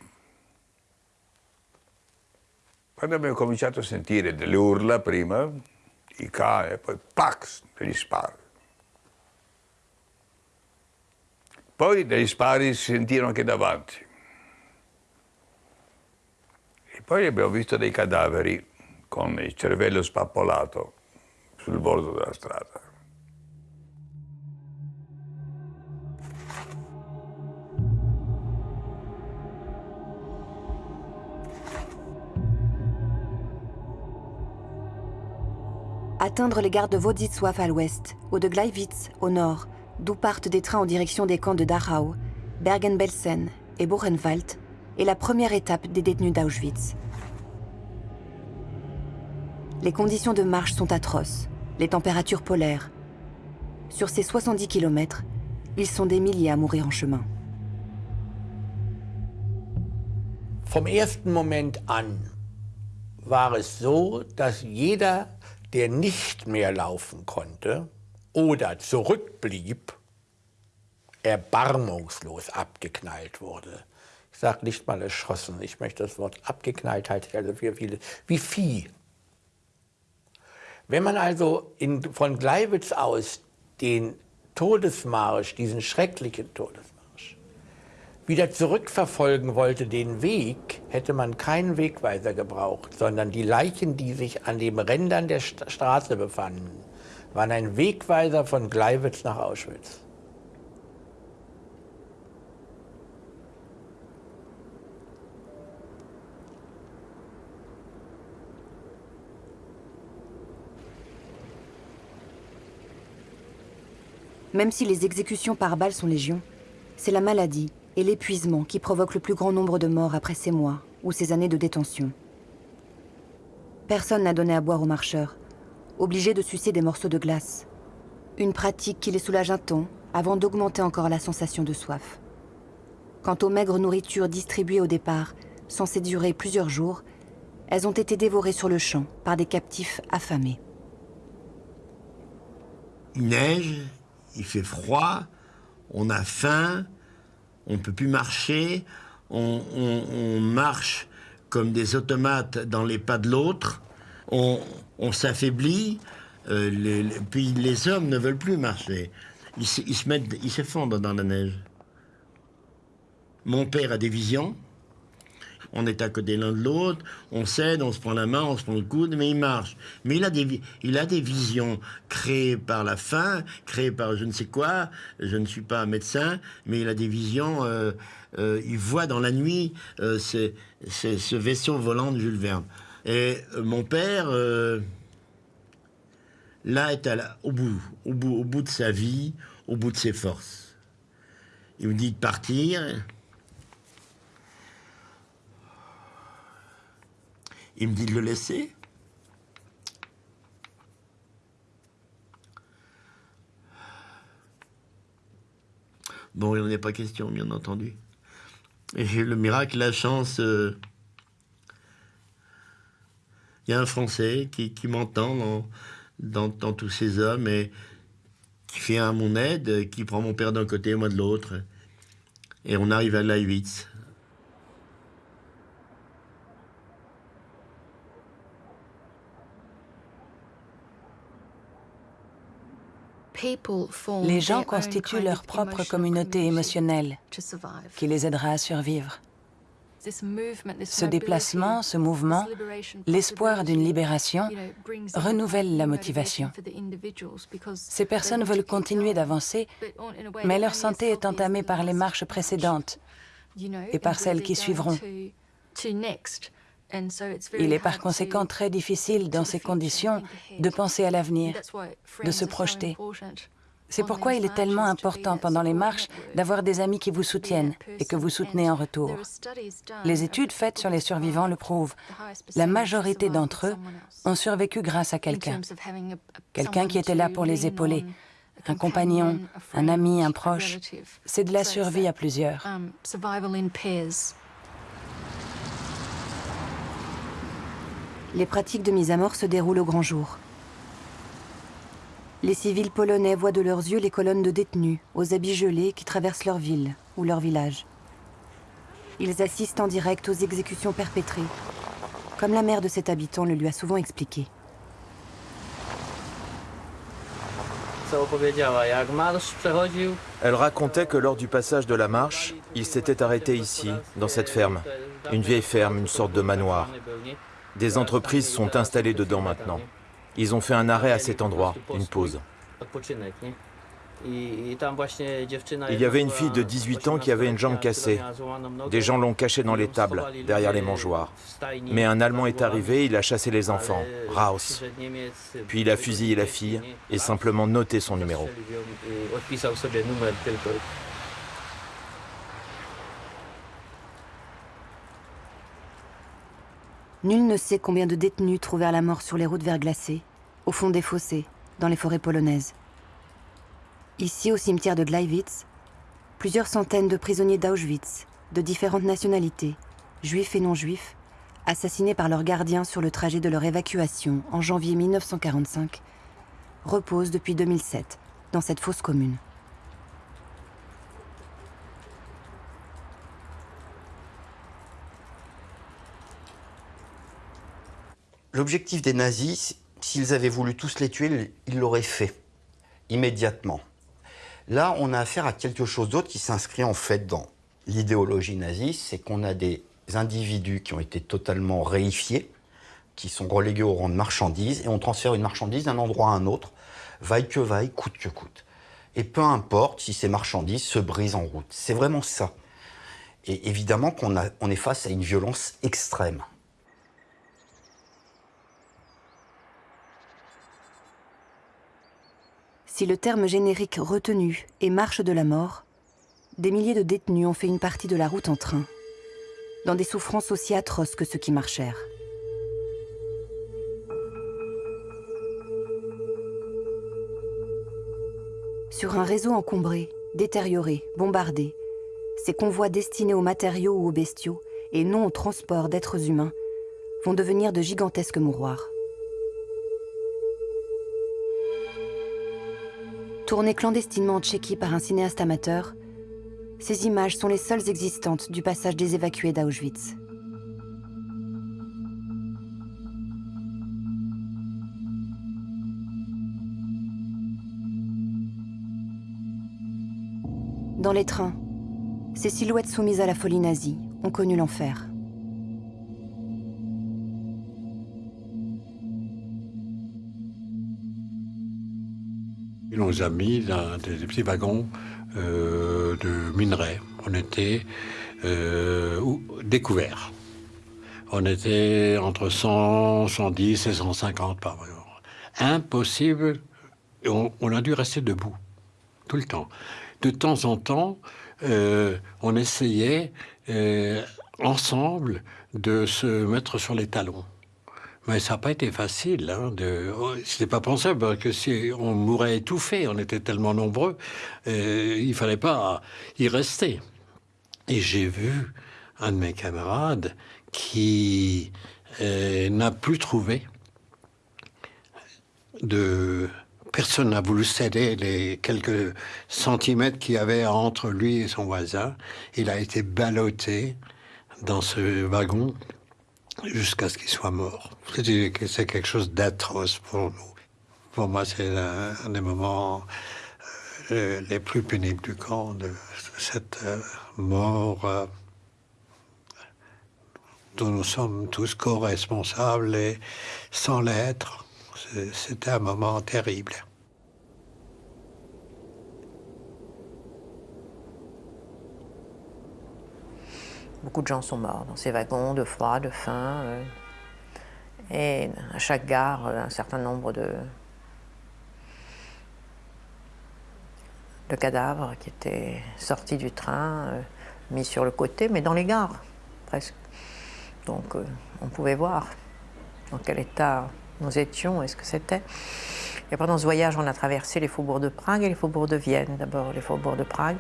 Quando abbiamo cominciato a sentire delle urla prima, i cani, poi pax, degli spari. Poi degli spari si sentirono anche davanti. E poi abbiamo visto dei cadaveri con il cervello spappolato sul bordo della strada. Atteindre les gares de Wodisław à l'ouest, ou de Gleiwitz au nord, d'où partent des trains en direction des camps de Dachau, Bergen-Belsen et Buchenwald, est la première étape des détenus d'Auschwitz. Les conditions de marche sont atroces, les températures polaires. Sur ces 70 km, ils sont des milliers à mourir en chemin. Vom ersten Moment an war es so, dass jeder der nicht mehr laufen konnte oder zurückblieb, erbarmungslos abgeknallt wurde. Ich sage nicht mal erschossen, ich möchte das Wort abgeknallt halte also für viele, wie Vieh. Wenn man also in, von Gleiwitz aus den Todesmarsch, diesen schrecklichen Todesmarsch, wieder zurückverfolgen wollte, den Weg, hätte man keinen Wegweiser gebraucht, sondern die Leichen, die sich an den Rändern der St Straße befanden, waren ein Wegweiser von Gleiwitz nach Auschwitz. Même si les exécutions par balles sont légion, c'est la maladie et l'épuisement qui provoquent le plus grand nombre de morts après ces mois ou ces années de détention. Personne n'a donné à boire aux marcheurs, obligés de sucer des morceaux de glace. Une pratique qui les soulage un temps avant d'augmenter encore la sensation de soif. Quant aux maigres nourritures distribuées au départ, censées durer plusieurs jours, elles ont été dévorées sur le champ par des captifs affamés. Il neige, il fait froid, on a faim, on ne peut plus marcher, on, marche comme des automates dans les pas de l'autre, on, s'affaiblit, euh, puis les hommes ne veulent plus marcher. Ils s'effondrent dans la neige. Mon père a des visions. On est à côté l'un de l'autre, on cède, on se prend la main, on se prend le coude, mais il marche. Mais il a des, il a des visions créées par la faim, créées par je ne sais quoi. Je ne suis pas médecin, mais il a des visions. euh, euh, il voit dans la nuit euh, ce, ce- vaisseau volant de Jules Verne. Et euh, mon père, là, est à la- au, bout, au, bout, au bout de sa vie, au bout de ses forces. Il me dit de partir. Il me dit de le laisser. Bon, il n'en est pas question, bien entendu. Et le miracle, la chance. euh, Il y a un Français qui, qui m'entend dans, tous ces hommes et qui fait à mon aide, qui prend mon père d'un côté et moi de l'autre. Et on arrive à Leibnitz. Les gens constituent leur propre communauté émotionnelle qui les aidera à survivre. Ce déplacement, ce mouvement, l'espoir d'une libération renouvelle la motivation. Ces personnes veulent continuer d'avancer, mais leur santé est entamée par les marches précédentes et par celles qui suivront. Il est par conséquent très difficile dans ces conditions de penser à l'avenir, de se projeter. C'est pourquoi il est tellement important pendant les marches d'avoir des amis qui vous soutiennent et que vous soutenez en retour. Les études faites sur les survivants le prouvent. La majorité d'entre eux ont survécu grâce à quelqu'un. Quelqu'un qui était là pour les épauler. Un compagnon, un ami, un proche. C'est de la survie à plusieurs. Les pratiques de mise à mort se déroulent au grand jour. Les civils polonais voient de leurs yeux les colonnes de détenus, aux habits gelés, qui traversent leur ville ou leur village. Ils assistent en direct aux exécutions perpétrées, comme la mère de cet habitant le lui a souvent expliqué. Elle racontait que lors du passage de la marche, il s'était arrêté ici, dans cette ferme. Une vieille ferme, une sorte de manoir. Des entreprises sont installées dedans maintenant. Ils ont fait un arrêt à cet endroit, une pause. Il y avait une fille de 18 ans qui avait une jambe cassée. Des gens l'ont cachée dans les tables, derrière les mangeoires. Mais un Allemand est arrivé, il a chassé les enfants, Raus. Puis il a fusillé la fille et simplement noté son numéro. Nul ne sait combien de détenus trouvèrent la mort sur les routes verglacées, au fond des fossés, dans les forêts polonaises. Ici, au cimetière de Gleiwitz, plusieurs centaines de prisonniers d'Auschwitz, de différentes nationalités, juifs et non-juifs, assassinés par leurs gardiens sur le trajet de leur évacuation en janvier 1945, reposent depuis 2007 dans cette fosse commune. L'objectif des nazis, s'ils avaient voulu tous les tuer, ils l'auraient fait immédiatement. Là, on a affaire à quelque chose d'autre qui s'inscrit en fait dans l'idéologie nazie, c'est qu'on a des individus qui ont été totalement réifiés, qui sont relégués au rang de marchandises, et on transfère une marchandise d'un endroit à un autre, vaille que vaille, coûte que coûte. Et peu importe si ces marchandises se brisent en route. C'est vraiment ça. Et évidemment qu'on est face à une violence extrême. Si le terme générique retenu est marche de la mort, des milliers de détenus ont fait une partie de la route en train, dans des souffrances aussi atroces que ceux qui marchèrent. Sur un réseau encombré, détérioré, bombardé, ces convois destinés aux matériaux ou aux bestiaux, et non au transport d'êtres humains, vont devenir de gigantesques mouroirs. Tournées clandestinement en Tchéquie par un cinéaste amateur, ces images sont les seules existantes du passage des évacués d'Auschwitz. Dans les trains, ces silhouettes soumises à la folie nazie ont connu l'enfer. Ils nous a mis dans des petits wagons euh, de minerais. On était euh, découverts. On était entre 100, 110 et 150 par wagon. Impossible. On, on a dû rester debout tout le temps. De temps en temps, euh, on essayait ensemble de se mettre sur les talons. Mais ça n'a pas été facile. Hein, de... C'était pas pensable que si on mourrait étouffé, on était tellement nombreux, euh, il fallait pas y rester. Et j'ai vu un de mes camarades qui euh, n'a plus trouvé de personne n'a voulu céder les quelques centimètres qu'il y avait entre lui et son voisin. Il a été ballotté dans ce wagon jusqu'à ce qu'il soit mort. C'est quelque chose d'atroce pour nous. Pour moi, c'est un des moments euh, les plus pénibles du camp, de cette euh, mort euh, dont nous sommes tous co-responsables et sans l'être. C'était un moment terrible. Beaucoup de gens sont morts dans ces wagons de froid, de faim. Euh, et à chaque gare, un certain nombre de, cadavres qui étaient sortis du train, euh, mis sur le côté, mais dans les gares, presque. Donc euh, on pouvait voir dans quel état nous étions et ce que c'était. Et pendant ce voyage, on a traversé les faubourgs de Prague et les faubourgs de Vienne. D'abord les faubourgs de Prague.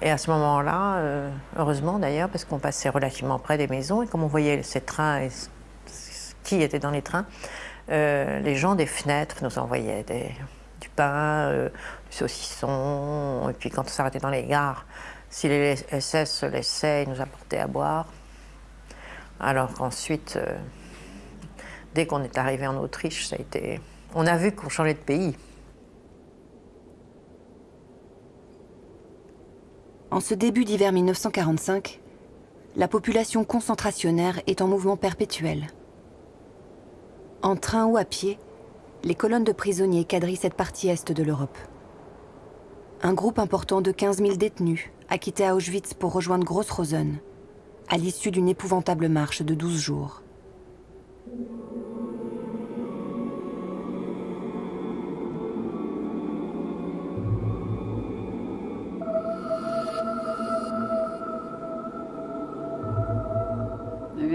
Et à ce moment-là, euh, heureusement d'ailleurs, parce qu'on passait relativement près des maisons, et comme on voyait ces trains et qui était dans les trains, euh, les gens des fenêtres nous envoyaient du pain, euh, du saucisson, et puis quand on s'arrêtait dans les gares, si les SS se laissaient, ils nous apportaient à boire. Alors qu'ensuite, dès qu'on est arrivé en Autriche, ça a été... On a vu qu'on changeait de pays. En ce début d'hiver 1945, la population concentrationnaire est en mouvement perpétuel. En train ou à pied, les colonnes de prisonniers quadrillent cette partie est de l'Europe. Un groupe important de 15 000 détenus a quitté Auschwitz pour rejoindre Gross-Rosen, à l'issue d'une épouvantable marche de 12 jours.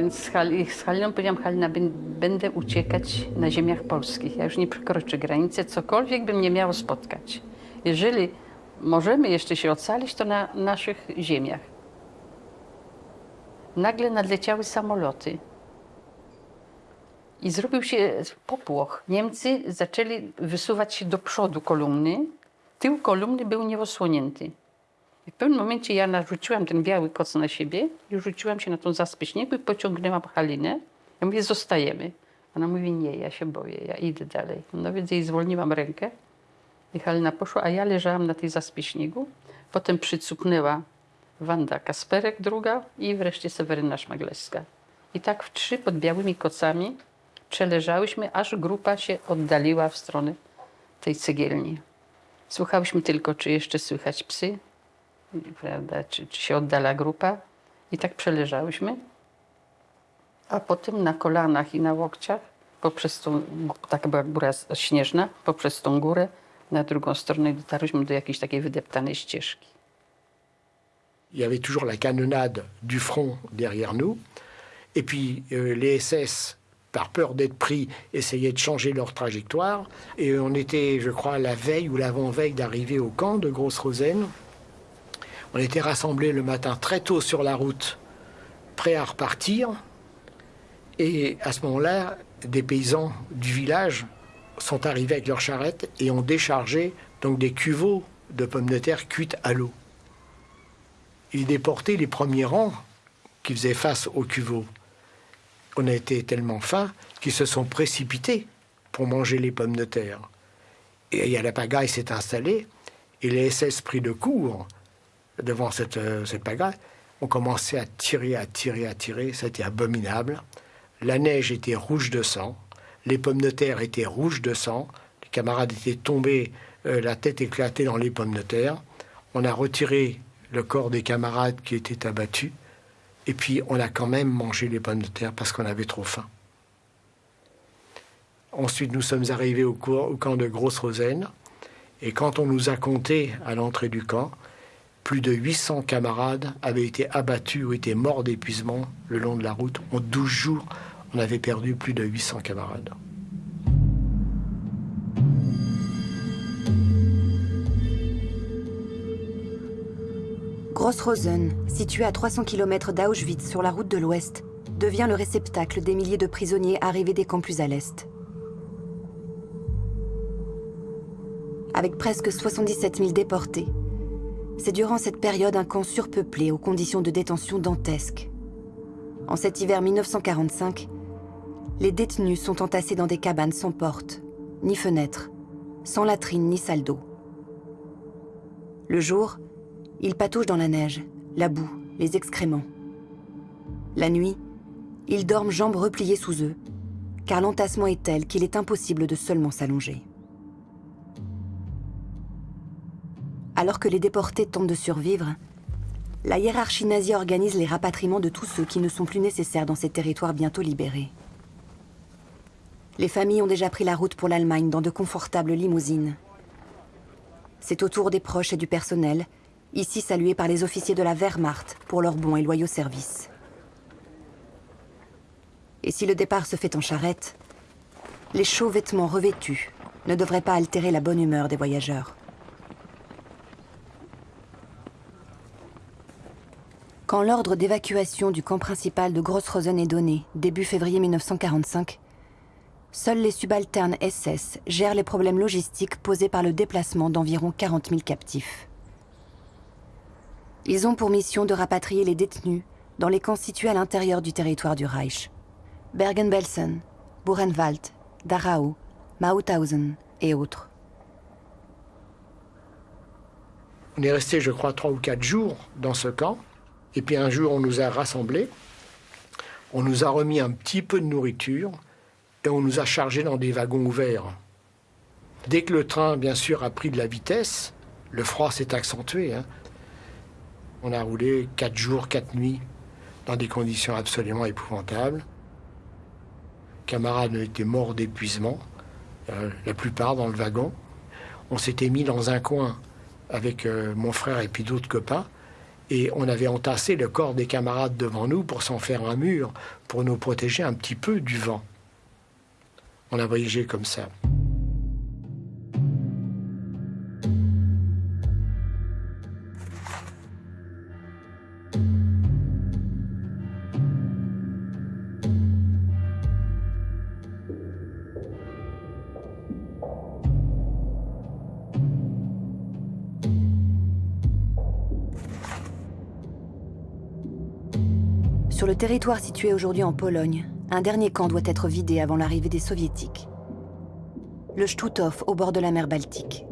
Więc z Haliną powiedziałam, Halina, będę uciekać na ziemiach polskich. Ja już nie przekroczę granicy, cokolwiek bym nie miało spotkać. Jeżeli możemy jeszcze się ocalić, to na naszych ziemiach. Nagle nadleciały samoloty. I zrobił się popłoch. Niemcy zaczęli wysuwać się do przodu kolumny. Tył kolumny był nieosłonięty. I w pewnym momencie ja narzuciłam ten biały koc na siebie i rzuciłam się na tą zaspę śniegu i pociągnęłam Halinę. Ja mówię, zostajemy. Ona mówi, nie, ja się boję, ja idę dalej. No więc jej zwolniłam rękę i Halina poszła, a ja leżałam na tej zaspie śniegu. Potem przycupnęła Wanda Kasperek druga i wreszcie Seweryna Szmagleska. I tak w trzy pod białymi kocami przeleżałyśmy, aż grupa się oddaliła w stronę tej cegielni. Słuchałyśmy tylko, czy jeszcze słychać psy, prawda, czy, czy się oddala grupa. I tak przeleżałyśmy. A potem na kolanach i na łokciach, poprzez tą, taka była góra śnieżna, poprzez tą górę na drugą stronę dotarliśmy do jakiejś takiej wydeptanej ścieżki. Il y avait toujours la canonnade du front derrière nous. Et puis euh, les SS, par peur d'être pris, essayaient de changer leur trajectoire. Et on était, je crois, la veille ou l'avant-veille d'arriver au camp de Grosse-Rosen. On était rassemblés le matin très tôt sur la route, prêts à repartir. Et à ce moment-là, des paysans du village sont arrivés avec leurs charrettes et ont déchargé donc des cuveaux de pommes de terre cuites à l'eau. Ils déportaient les premiers rangs qui faisaient face aux cuveaux. On a été tellement faim qu'ils se sont précipités pour manger les pommes de terre. Et la pagaille s'est installée et les SS pris de court devant cette, euh, cette pagaille ont commencé à tirer, à tirer, à tirer. C'était abominable. La neige était rouge de sang. Les pommes de terre étaient rouges de sang. Les camarades étaient tombés, euh, la tête éclatée dans les pommes de terre. On a retiré le corps des camarades qui étaient abattus. Et puis on a quand même mangé les pommes de terre parce qu'on avait trop faim. Ensuite, nous sommes arrivés au, camp de Grosse-Rosaine. Et quand on nous a compté à l'entrée du camp, plus de 800 camarades avaient été abattus ou étaient morts d'épuisement le long de la route. En 12 jours, on avait perdu plus de 800 camarades. Gross-Rosen, situé à 300 km d'Auschwitz sur la route de l'Ouest, devient le réceptacle des milliers de prisonniers arrivés des camps plus à l'Est. Avec presque 77 000 déportés, c'est durant cette période un camp surpeuplé aux conditions de détention dantesques. En cet hiver 1945, les détenus sont entassés dans des cabanes sans porte, ni fenêtre, sans latrine ni salle d'eau. Le jour, ils patouchent dans la neige, la boue, les excréments. La nuit, ils dorment jambes repliées sous eux, car l'entassement est tel qu'il est impossible de seulement s'allonger. Alors que les déportés tentent de survivre, la hiérarchie nazie organise les rapatriements de tous ceux qui ne sont plus nécessaires dans ces territoires bientôt libérés. Les familles ont déjà pris la route pour l'Allemagne dans de confortables limousines. C'est au tour des proches et du personnel, ici salués par les officiers de la Wehrmacht pour leur bon et loyaux service. Et si le départ se fait en charrette, les chauds vêtements revêtus ne devraient pas altérer la bonne humeur des voyageurs. Quand l'ordre d'évacuation du camp principal de Grossrosen est donné, début février 1945, seuls les subalternes SS gèrent les problèmes logistiques posés par le déplacement d'environ 40 000 captifs. Ils ont pour mission de rapatrier les détenus dans les camps situés à l'intérieur du territoire du Reich. Bergen-Belsen, Buchenwald, Dachau, Mauthausen et autres. On est resté, je crois, trois ou quatre jours dans ce camp. Et puis un jour, on nous a rassemblés, on nous a remis un petit peu de nourriture et on nous a chargés dans des wagons ouverts. Dès que le train, bien sûr, a pris de la vitesse, le froid s'est accentué. Hein. On a roulé quatre jours, quatre nuits dans des conditions absolument épouvantables. Camarades étaient morts d'épuisement, euh, la plupart dans le wagon. On s'était mis dans un coin avec euh, mon frère et puis d'autres copains et on avait entassé le corps des camarades devant nous pour s'en faire un mur, pour nous protéger un petit peu du vent. On a voyagé comme ça. Territoire situé aujourd'hui en Pologne, un dernier camp doit être vidé avant l'arrivée des soviétiques. Le Stutov au bord de la mer Baltique.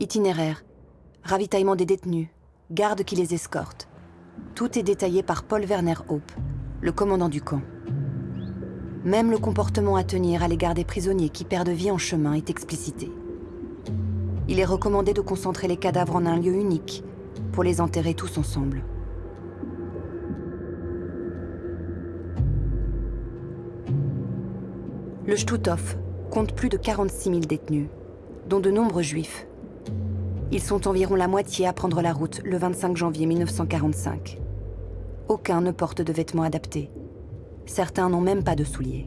Itinéraire, ravitaillement des détenus, gardes qui les escortent. Tout est détaillé par Paul Werner Hope, le commandant du camp. Même le comportement à tenir à l'égard des prisonniers qui perdent vie en chemin est explicité. Il est recommandé de concentrer les cadavres en un lieu unique pour les enterrer tous ensemble. Le Stutov compte plus de 46 000 détenus, dont de nombreux juifs. Ils sont environ la moitié à prendre la route le 25 janvier 1945. Aucun ne porte de vêtements adaptés. Certains n'ont même pas de souliers.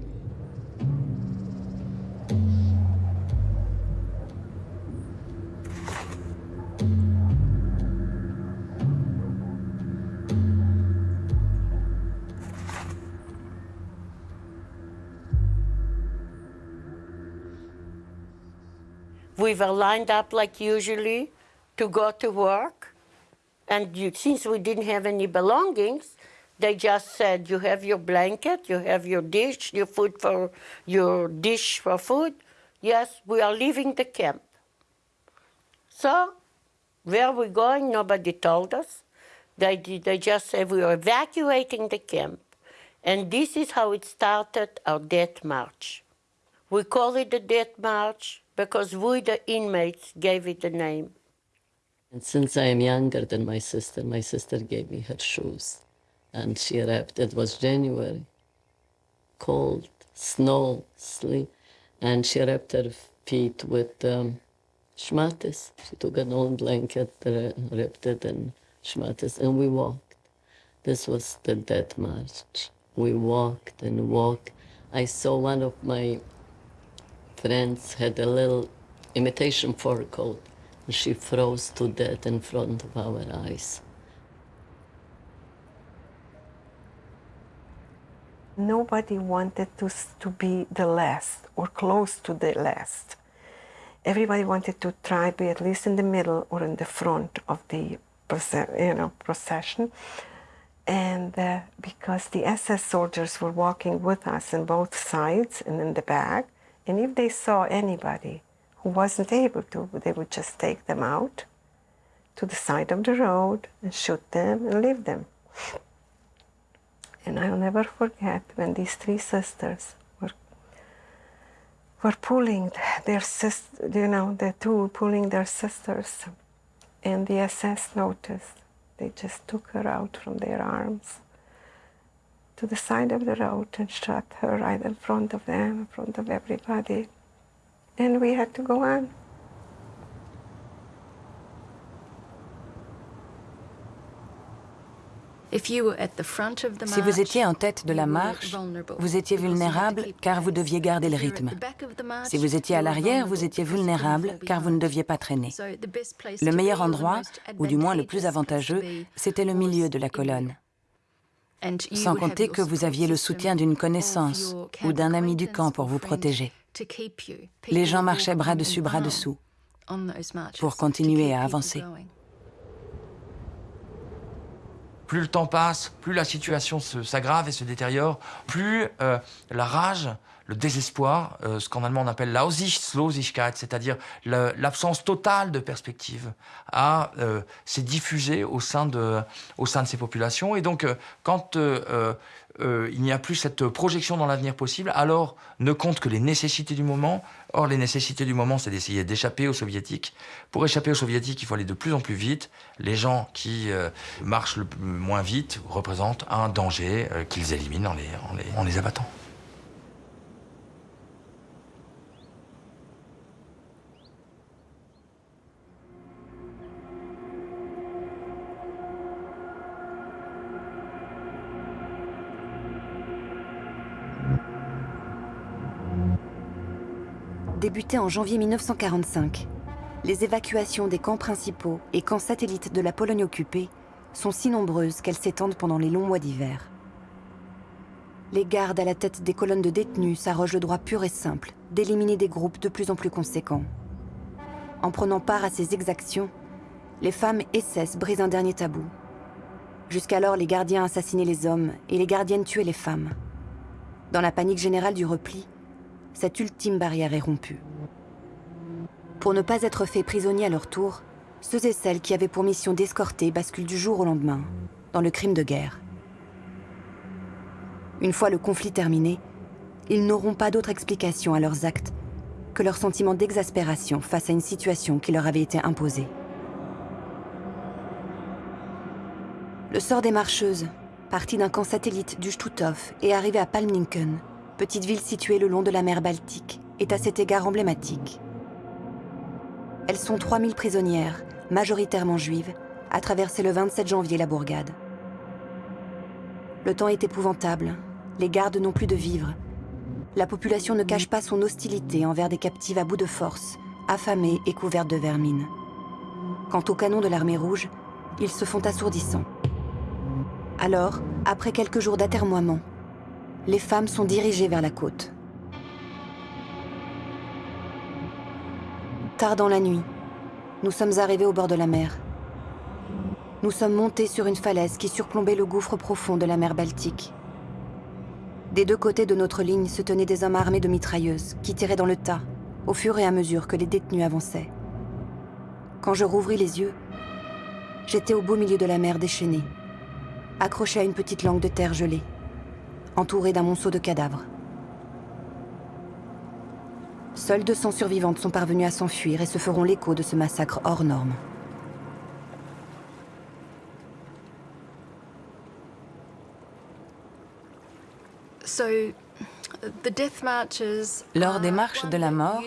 We were lined up like usually to go to work. And you, since we didn't have any belongings, they just said, you have your blanket, you have your dish, your food for your dish for food. Yes, we are leaving the camp. So, where are we going? Nobody told us. They, they just said we are evacuating the camp. And this is how it started our death march. We call it the death march because we, the inmates, gave it the name. And since I am younger than my sister, my sister gave me her shoes. And she wrapped, it was January, cold, snow, sleet, and she wrapped her feet with um, schmattes. She took an old blanket, uh, wrapped it in schmattes, and we walked. This was the death march. We walked and walked. I saw one of my friends had a little imitation fur coat. And she froze to death in front of our eyes. Nobody wanted to, to be the last or close to the last. Everybody wanted to try to be at least in the middle or in the front of the you know, procession. And uh, because the SS soldiers were walking with us on both sides and in the back, and if they saw anybody who wasn't able to, they would just take them out to the side of the road and shoot them and leave them. And I'll never forget when these three sisters were were pulling their sister, you know, the two pulling their sisters, and the SS noticed. They just took her out from their arms to the side of the road and shot her right in front of them, in front of everybody. And we had to go on. Si vous étiez en tête de la marche, vous étiez vulnérable car vous deviez garder le rythme. Si vous étiez à l'arrière, vous étiez vulnérable car vous ne deviez pas traîner. Le meilleur endroit, ou du moins le plus avantageux, c'était le milieu de la colonne. Sans compter que vous aviez le soutien d'une connaissance ou d'un ami du camp pour vous protéger. Les gens marchaient bras dessus, bras dessous pour continuer à avancer. Plus le temps passe, plus la situation s'aggrave et se détériore, plus euh, la rage, le désespoir, euh, ce qu'en allemand on appelle l'Aussichtslosigkeit, c'est-à-dire l'absence totale de perspective, euh, s'est diffusée au sein de au sein de ces populations. Et donc, quand il n'y a plus cette projection dans l'avenir possible, alors ne compte que les nécessités du moment. Or, les nécessités du moment, c'est d'essayer d'échapper aux soviétiques. Pour échapper aux soviétiques, il faut aller de plus en plus vite. Les gens qui marchent le moins vite représentent un danger qu'ils éliminent en les, en les abattant. Débutait en janvier 1945. Les évacuations des camps principaux et camps satellites de la Pologne occupée sont si nombreuses qu'elles s'étendent pendant les longs mois d'hiver. Les gardes à la tête des colonnes de détenus s'arrogent le droit pur et simple d'éliminer des groupes de plus en plus conséquents. En prenant part à ces exactions, les femmes SS brisent un dernier tabou. Jusqu'alors, les gardiens assassinaient les hommes et les gardiennes tuaient les femmes. Dans la panique générale du repli, cette ultime barrière est rompue. Pour ne pas être faits prisonniers à leur tour, ceux et celles qui avaient pour mission d'escorter basculent du jour au lendemain, dans le crime de guerre. Une fois le conflit terminé, ils n'auront pas d'autre explication à leurs actes que leur sentiment d'exaspération face à une situation qui leur avait été imposée. Le sort des marcheuses, parties d'un camp satellite du Stutthof et arrivées à Palmninken, petite ville située le long de la mer Baltique, est à cet égard emblématique. Elles sont 3000 prisonnières, majoritairement juives, à traverser le 27 janvier la bourgade. Le temps est épouvantable, les gardes n'ont plus de vivres. La population ne cache pas son hostilité envers des captives à bout de force, affamées et couvertes de vermine. Quant aux canons de l'armée rouge, ils se font assourdissants. Alors, après quelques jours d'atermoiement, les femmes sont dirigées vers la côte. Tard dans la nuit, nous sommes arrivés au bord de la mer. Nous sommes montés sur une falaise qui surplombait le gouffre profond de la mer Baltique. Des deux côtés de notre ligne se tenaient des hommes armés de mitrailleuses qui tiraient dans le tas au fur et à mesure que les détenus avançaient. Quand je rouvris les yeux, j'étais au beau milieu de la mer déchaînée, accroché à une petite langue de terre gelée, entouré d'un monceau de cadavres. Seules 200 survivantes sont parvenues à s'enfuir et se feront l'écho de ce massacre hors norme. Lors des marches de la mort,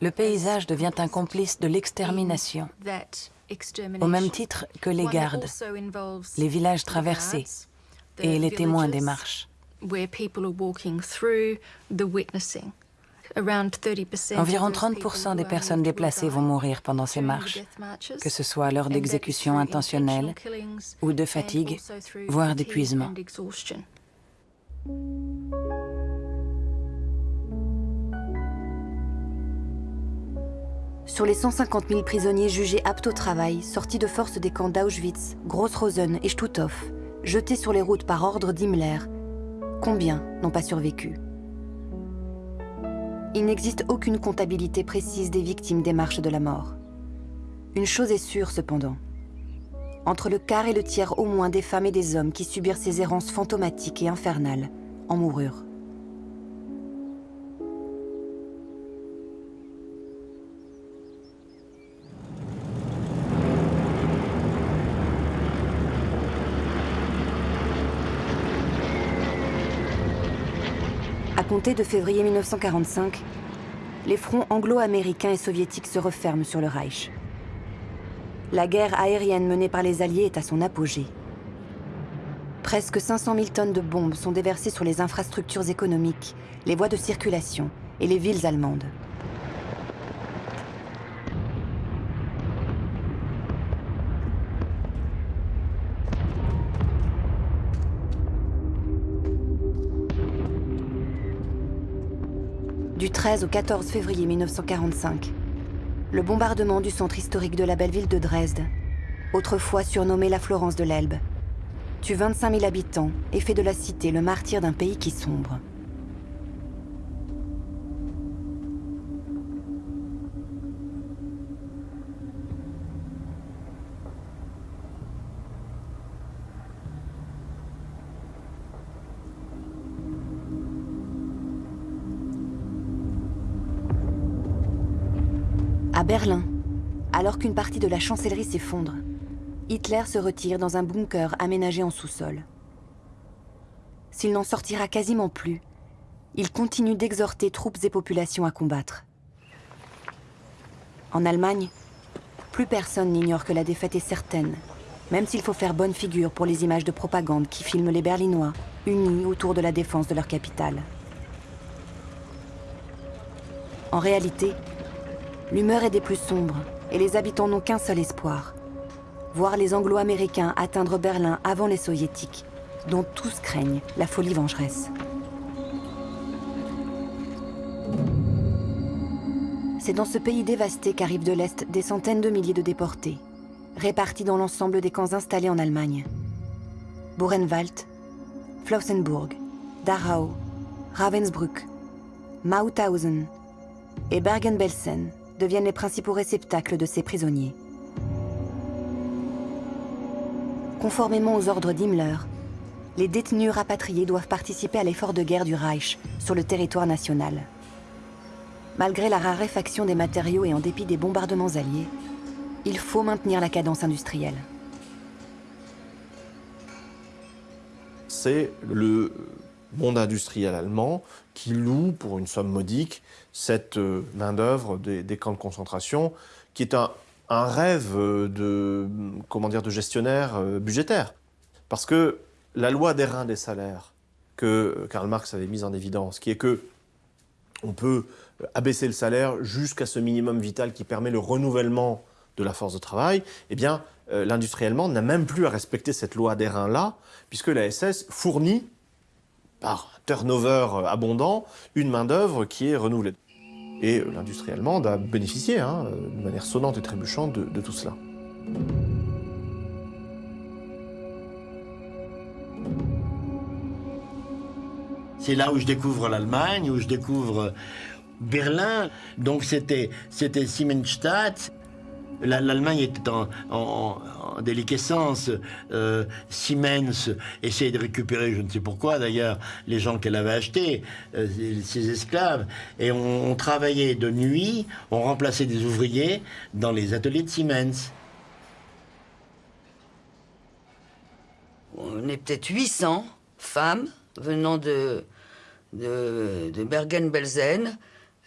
le paysage devient un complice de l'extermination, au même titre que les gardes, les villages traversés et les témoins des marches. Environ 30% des personnes déplacées vont mourir pendant ces marches, que ce soit lors d'exécutions intentionnelles ou de fatigue, voire d'épuisement. Sur les 150 000 prisonniers jugés aptes au travail, sortis de force des camps d'Auschwitz, Grossrosen et Stutthof, jetés sur les routes par ordre d'Himmler, combien n'ont pas survécu? Il n'existe aucune comptabilité précise des victimes des marches de la mort. Une chose est sûre cependant. Entre le quart et le tiers au moins des femmes et des hommes qui subirent ces errances fantomatiques et infernales en moururent. Compter de février 1945, les fronts anglo-américains et soviétiques se referment sur le Reich. La guerre aérienne menée par les Alliés est à son apogée. Presque 500 000 tonnes de bombes sont déversées sur les infrastructures économiques, les voies de circulation et les villes allemandes. 13 au 14 février 1945, le bombardement du centre historique de la belle ville de Dresde, autrefois surnommée la Florence de l'Elbe, tue 25 000 habitants et fait de la cité le martyr d'un pays qui sombre. Qu'une partie de la chancellerie s'effondre, Hitler se retire dans un bunker aménagé en sous-sol. S'il n'en sortira quasiment plus, il continue d'exhorter troupes et populations à combattre. En Allemagne, plus personne n'ignore que la défaite est certaine, même s'il faut faire bonne figure pour les images de propagande qui filment les Berlinois unis autour de la défense de leur capitale. En réalité, l'humeur est des plus sombres et les habitants n'ont qu'un seul espoir, voir les Anglo-Américains atteindre Berlin avant les Soviétiques, dont tous craignent la folie vengeresse. C'est dans ce pays dévasté qu'arrivent de l'Est des centaines de milliers de déportés, répartis dans l'ensemble des camps installés en Allemagne. Buchenwald, Flossenburg, Dachau, Ravensbrück, Mauthausen et Bergen-Belsen deviennent les principaux réceptacles de ces prisonniers. Conformément aux ordres d'Himmler, les détenus rapatriés doivent participer à l'effort de guerre du Reich sur le territoire national. Malgré la raréfaction des matériaux et en dépit des bombardements alliés, il faut maintenir la cadence industrielle. C'est le monde industriel allemand qui loue pour une somme modique cette main-d'œuvre des, camps de concentration, qui est un, un rêve de, comment dire, de gestionnaire budgétaire. Parce que la loi des reins des salaires que Karl Marx avait mise en évidence, qui est que on peut abaisser le salaire jusqu'à ce minimum vital qui permet le renouvellement de la force de travail, eh bien, euh, l'industrie allemande n'a même plus à respecter cette loi des reins-là, puisque la SS fournit, par turnover abondant, une main-d'œuvre qui est renouvelée. Et l'industrie allemande a bénéficié, hein, de manière sonnante et trébuchante, de, de tout cela. C'est là où je découvre l'Allemagne, où je découvre Berlin. Donc c'était Siemensstadt. L'Allemagne était en, en, en déliquescence. Euh, Siemens essayait de récupérer, je ne sais pourquoi d'ailleurs, les gens qu'elle avait achetés, euh, ses esclaves. Et on, travaillait de nuit, on remplaçait des ouvriers dans les ateliers de Siemens. On est peut-être 800 femmes venant de, de, de Bergen-Belsen,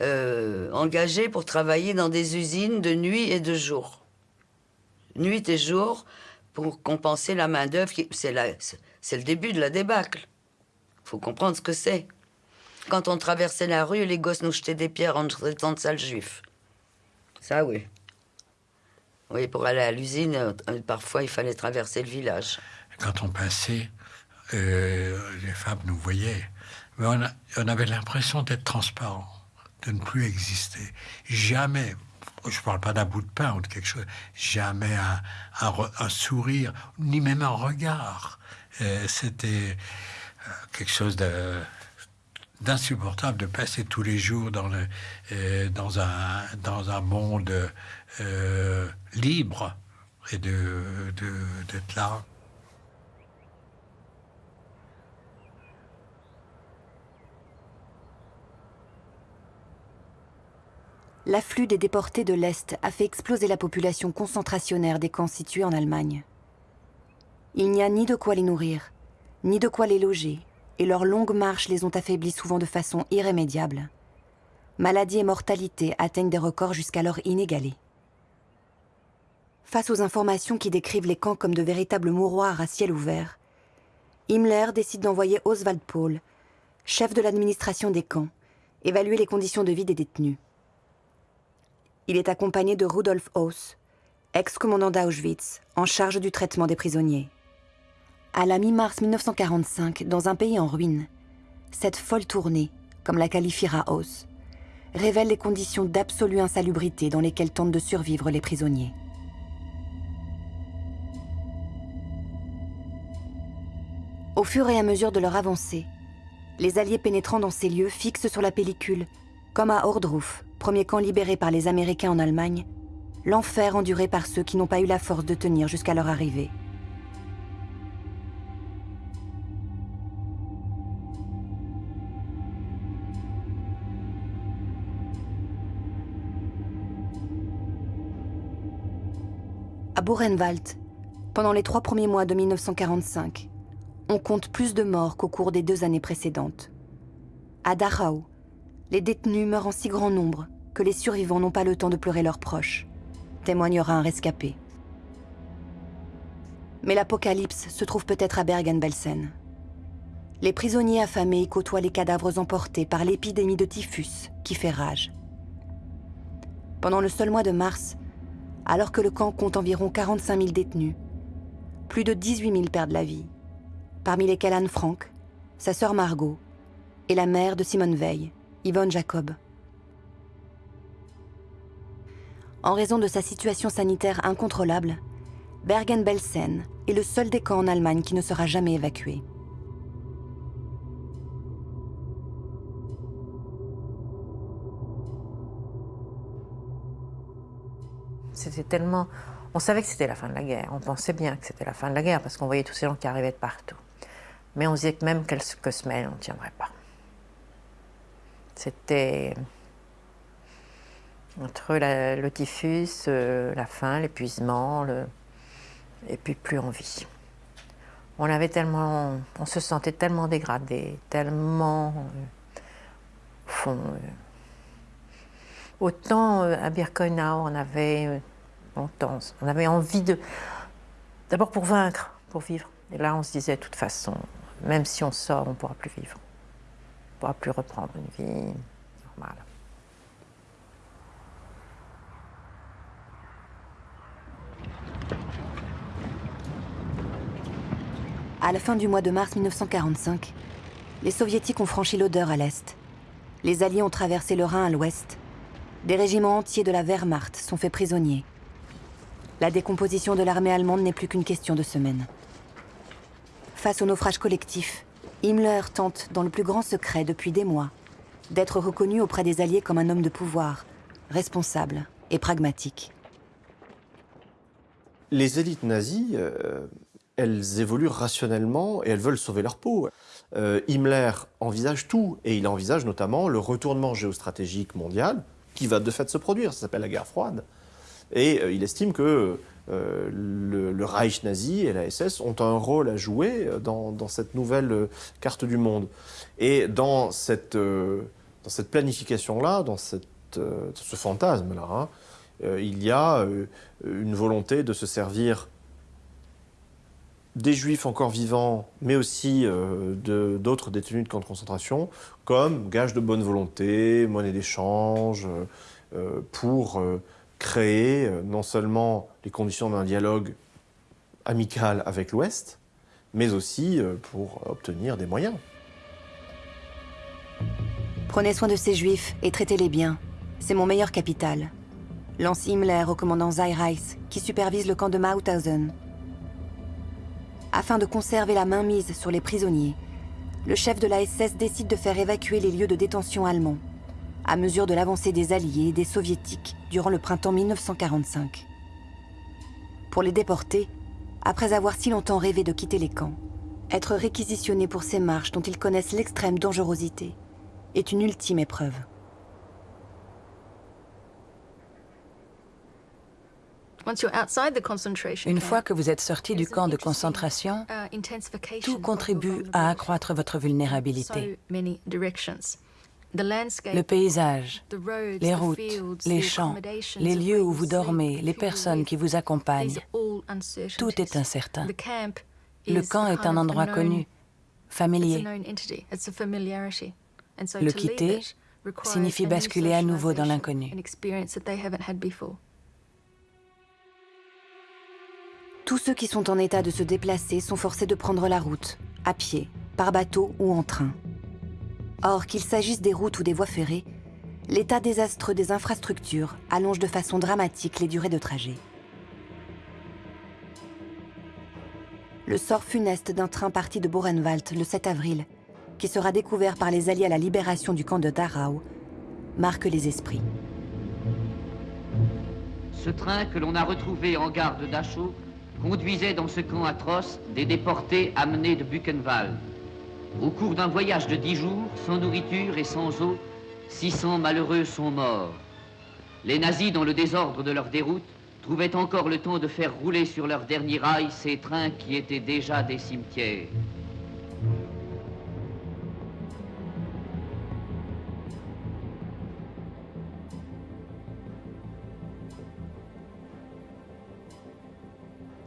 euh, pour travailler dans des usines de nuit et de jour. Nuit et jour pour compenser la main-d'œuvre. C'est le début de la débâcle. Faut comprendre ce que c'est. Quand on traversait la rue, les gosses nous jetaient des pierres en traitant de sales juifs. Ça, oui. Oui, pour aller à l'usine, euh, parfois il fallait traverser le village. Quand on passait, euh, les femmes nous voyaient. Mais on, on avait l'impression d'être transparent, de ne plus exister. Jamais, je ne parle pas d'un bout de pain ou de quelque chose, jamais un, un, sourire, ni même un regard. Euh, C'était euh, quelque chose d'insupportable de passer tous les jours dans, le, euh, dans, un, dans un monde libre et d'être de, de, là. L'afflux des déportés de l'Est a fait exploser la population concentrationnaire des camps situés en Allemagne. Il n'y a ni de quoi les nourrir, ni de quoi les loger, et leurs longues marches les ont affaiblis souvent de façon irrémédiable. Maladie et mortalité atteignent des records jusqu'alors inégalés. Face aux informations qui décrivent les camps comme de véritables mouroirs à ciel ouvert, Himmler décide d'envoyer Oswald Paul, chef de l'administration des camps, évaluer les conditions de vie des détenus. Il est accompagné de Rudolf Hauss, ex-commandant d'Auschwitz, en charge du traitement des prisonniers. À la mi-mars 1945, dans un pays en ruine, cette folle tournée, comme la qualifiera Hauss, révèle les conditions d'absolue insalubrité dans lesquelles tentent de survivre les prisonniers. Au fur et à mesure de leur avancée, les Alliés pénétrant dans ces lieux fixent sur la pellicule, comme à Ordruf, premier camp libéré par les Américains en Allemagne, l'enfer enduré par ceux qui n'ont pas eu la force de tenir jusqu'à leur arrivée. À Buchenwald, pendant les trois premiers mois de 1945, on compte plus de morts qu'au cours des deux années précédentes. À Dachau, les détenus meurent en si grand nombre que les survivants n'ont pas le temps de pleurer leurs proches, témoignera un rescapé. Mais l'apocalypse se trouve peut-être à Bergen-Belsen. Les prisonniers affamés côtoient les cadavres emportés par l'épidémie de typhus qui fait rage. Pendant le seul mois de mars, alors que le camp compte environ 45 000 détenus, plus de 18 000 perdent la vie, parmi lesquels Anne Frank, sa sœur Margot et la mère de Simone Veil, Yvonne Jacob. En raison de sa situation sanitaire incontrôlable, Bergen-Belsen est le seul des camps en Allemagne qui ne sera jamais évacué. C'était tellement... On savait que c'était la fin de la guerre, on pensait bien que c'était la fin de la guerre parce qu'on voyait tous ces gens qui arrivaient de partout. Mais on disait que même quelques semaines, on ne tiendrait pas. C'était entre la, le typhus, euh, la faim, l'épuisement, et puis plus envie. On se sentait tellement dégradé, tellement euh, au fond. Euh, autant à Birkenau, on avait longtemps, on avait envie de, d'abord pour vaincre, pour vivre. Et là, on se disait, de toute façon, même si on sort, on ne pourra plus vivre. Pourra plus reprendre une vie normale. À la fin du mois de mars 1945, les soviétiques ont franchi l'Odeur à l'est. Les alliés ont traversé le Rhin à l'ouest des régiments entiers de la Wehrmacht sont faits prisonniers. La décomposition de l'armée allemande n'est plus qu'une question de semaines. Face au naufrage collectif, Himmler tente, dans le plus grand secret depuis des mois, d'être reconnu auprès des Alliés comme un homme de pouvoir, responsable et pragmatique. Les élites nazies, euh, elles évoluent rationnellement et elles veulent sauver leur peau. Euh, Himmler envisage tout, et il envisage notamment le retournement géostratégique mondial qui va de fait se produire, ça s'appelle la guerre froide. Et euh, il estime que le, Reich nazi et la SS ont un rôle à jouer dans, cette nouvelle carte du monde. Et dans cette, planification-là, dans ce fantasme-là, hein, il y a une volonté de se servir des juifs encore vivants, mais aussi euh, d'autres détenus de camps de concentration, comme gage de bonne volonté, monnaie d'échange, euh, pour euh, créer non seulement les conditions d'un dialogue amical avec l'Ouest, mais aussi pour obtenir des moyens. Prenez soin de ces juifs et traitez-les bien. C'est mon meilleur capital. Lance Himmler au commandant Zeireis, qui supervise le camp de Mauthausen, afin de conserver la mainmise sur les prisonniers, le chef de la SS décide de faire évacuer les lieux de détention allemands, à mesure de l'avancée des Alliés et des Soviétiques durant le printemps 1945. Pour les déporter, après avoir si longtemps rêvé de quitter les camps, être réquisitionnés pour ces marches dont ils connaissent l'extrême dangerosité est une ultime épreuve. Une fois que vous êtes sorti du camp de concentration, uh, tout contribue à accroître votre vulnérabilité. Le paysage, les routes, les champs, les lieux où vous dormez, les personnes qui vous accompagnent, tout est incertain. Le camp est un endroit connu, familier. Le quitter signifie basculer à nouveau dans l'inconnu. Tous ceux qui sont en état de se déplacer sont forcés de prendre la route, à pied, par bateau ou en train. Or, qu'il s'agisse des routes ou des voies ferrées, l'état désastreux des infrastructures allonge de façon dramatique les durées de trajet. Le sort funeste d'un train parti de Borenwald le 7 avril, qui sera découvert par les Alliés à la libération du camp de Dachau, marque les esprits. Ce train que l'on a retrouvé en gare de Dachau conduisait dans ce camp atroce des déportés amenés de Buchenwald. Au cours d'un voyage de dix jours, sans nourriture et sans eau, 600 malheureux sont morts. Les nazis, dans le désordre de leur déroute, trouvaient encore le temps de faire rouler sur leur dernier rail ces trains qui étaient déjà des cimetières.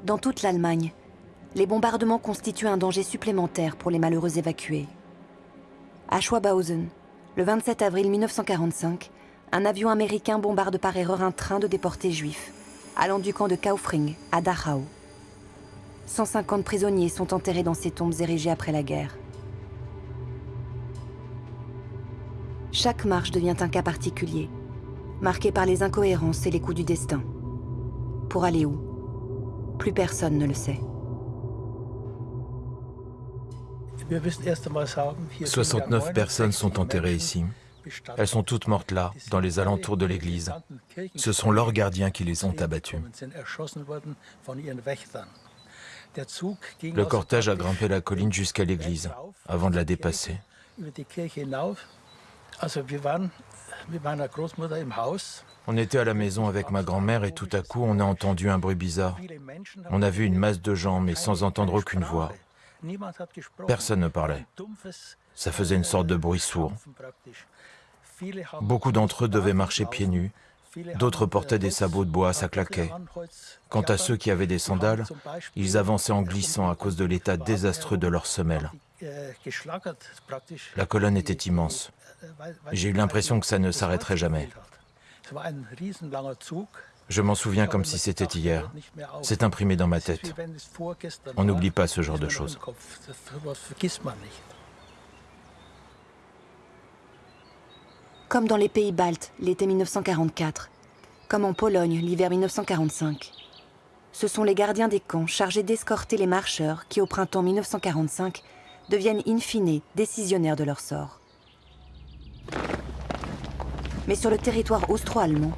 Dans toute l'Allemagne, les bombardements constituent un danger supplémentaire pour les malheureux évacués. À Schwabhausen, le 27 avril 1945, un avion américain bombarde par erreur un train de déportés juifs, allant du camp de Kaufring à Dachau. 150 prisonniers sont enterrés dans ces tombes érigées après la guerre. Chaque marche devient un cas particulier, marqué par les incohérences et les coups du destin. Pour aller où? Plus personne ne le sait. 69 personnes sont enterrées ici. Elles sont toutes mortes là, dans les alentours de l'église. Ce sont leurs gardiens qui les ont abattues. Le cortège a grimpé la colline jusqu'à l'église, avant de la dépasser. On était à la maison avec ma grand-mère et tout à coup on a entendu un bruit bizarre. On a vu une masse de gens mais sans entendre aucune voix. Personne ne parlait. Ça faisait une sorte de bruit sourd. Beaucoup d'entre eux devaient marcher pieds nus. D'autres portaient des sabots de bois, ça claquait. Quant à ceux qui avaient des sandales, ils avançaient en glissant à cause de l'état désastreux de leurs semelles. La colonne était immense. J'ai eu l'impression que ça ne s'arrêterait jamais. Je m'en souviens comme si c'était hier. C'est imprimé dans ma tête. On n'oublie pas ce genre de choses. Comme dans les pays baltes l'été 1944, comme en Pologne l'hiver 1945. Ce sont les gardiens des camps chargés d'escorter les marcheurs qui, au printemps 1945, deviennent in fine décisionnaires de leur sort. Mais sur le territoire austro-allemand,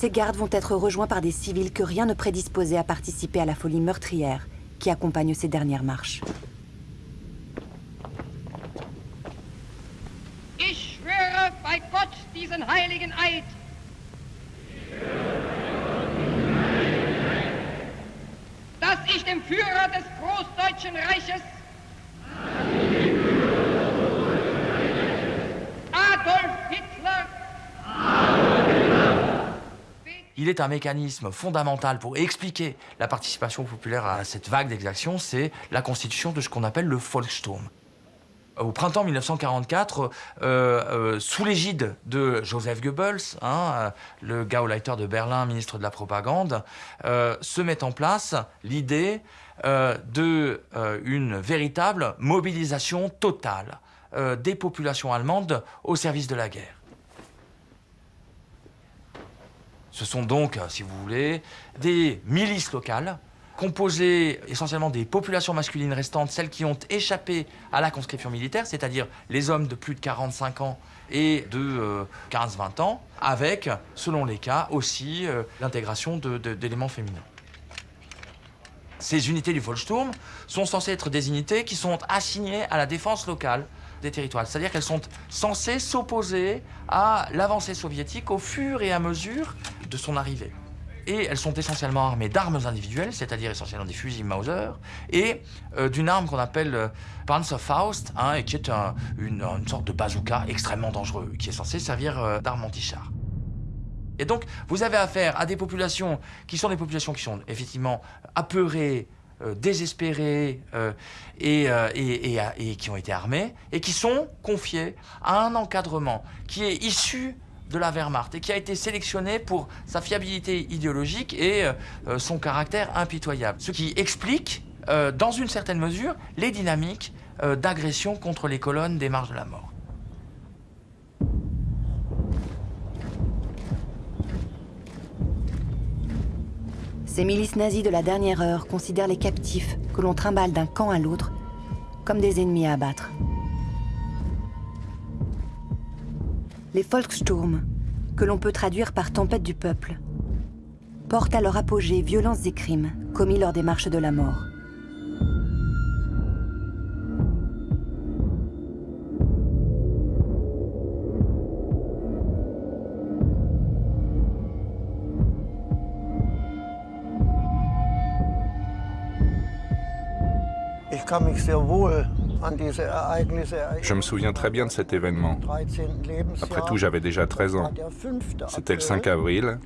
ces gardes vont être rejoints par des civils que rien ne prédisposait à participer à la folie meurtrière qui accompagne ces dernières marches Adolf Hitler Il est un mécanisme fondamental pour expliquer la participation populaire à cette vague d'exactions, c'est la constitution de ce qu'on appelle le Volkssturm. Au printemps 1944, euh, euh, sous l'égide de Joseph Goebbels, hein, euh, le Gauleiter de Berlin, ministre de la propagande, se met en place l'idée d'une véritable mobilisation totale des populations allemandes au service de la guerre. Ce sont donc, euh, si vous voulez, des milices locales composées essentiellement des populations masculines restantes, celles qui ont échappé à la conscription militaire, c'est-à-dire les hommes de plus de 45 ans et de euh, 15-20 ans, avec, selon les cas, aussi euh, l'intégration d'éléments féminins. Ces unités du Volkssturm sont censées être des unités qui sont assignées à la défense locale des territoires. C'est-à-dire qu'elles sont censées s'opposer à l'avancée soviétique au fur et à mesure de son arrivée. Et elles sont essentiellement armées d'armes individuelles, c'est-à-dire essentiellement des fusils Mauser, et euh, d'une arme qu'on appelle euh, Panzerfaust, hein, et qui est un- une, une sorte de bazooka extrêmement dangereux, qui est censé servir euh, d'arme anti-char. Et donc, vous avez affaire à des populations qui sont des populations qui sont effectivement apeurées, euh, désespérées euh, et, euh, et- qui ont été armées et qui sont confiées à un encadrement qui est issu de la Wehrmacht et qui a été sélectionné pour sa fiabilité idéologique et son caractère impitoyable. Ce qui explique, dans une certaine mesure, les dynamiques d'agression contre les colonnes des marches de la mort. Ces milices nazies de la dernière heure considèrent les captifs que l'on trimballe d'un camp à l'autre comme des ennemis à abattre. Les Volkssturm, que l'on peut traduire par tempête du peuple, portent à leur apogée violences et crimes commis lors des marches de la mort. Je me souviens très bien de cet événement. 13. Lebensjahr. Après tout, j'avais déjà 13 ans. Der 5. C'était le 5 avril.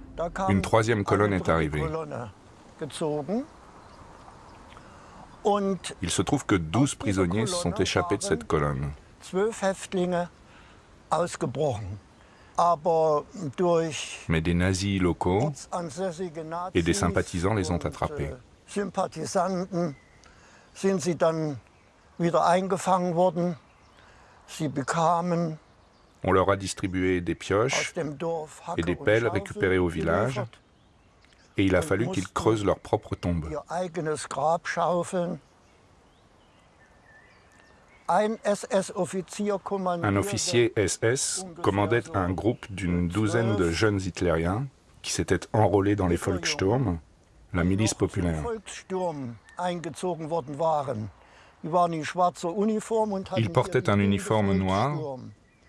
Une troisième colonne est arrivée. Il se trouve que 12 prisonniers se sont échappés de cette colonne. Mais des nazis locaux et des sympathisants les ont und, attrapés. Sympathisanten sind sie dann wieder eingefangen worden? Sie bekamen On leur a distribué des pioches et des pelles récupérées au village, et il a fallu qu'ils creusent leur propre tombe. Un officier SS commandait un groupe d'une douzaine de jeunes hitlériens qui s'étaient enrôlés dans les Volkssturm, la milice populaire. Eingezogen worden waren. Ils portaient un uniforme noir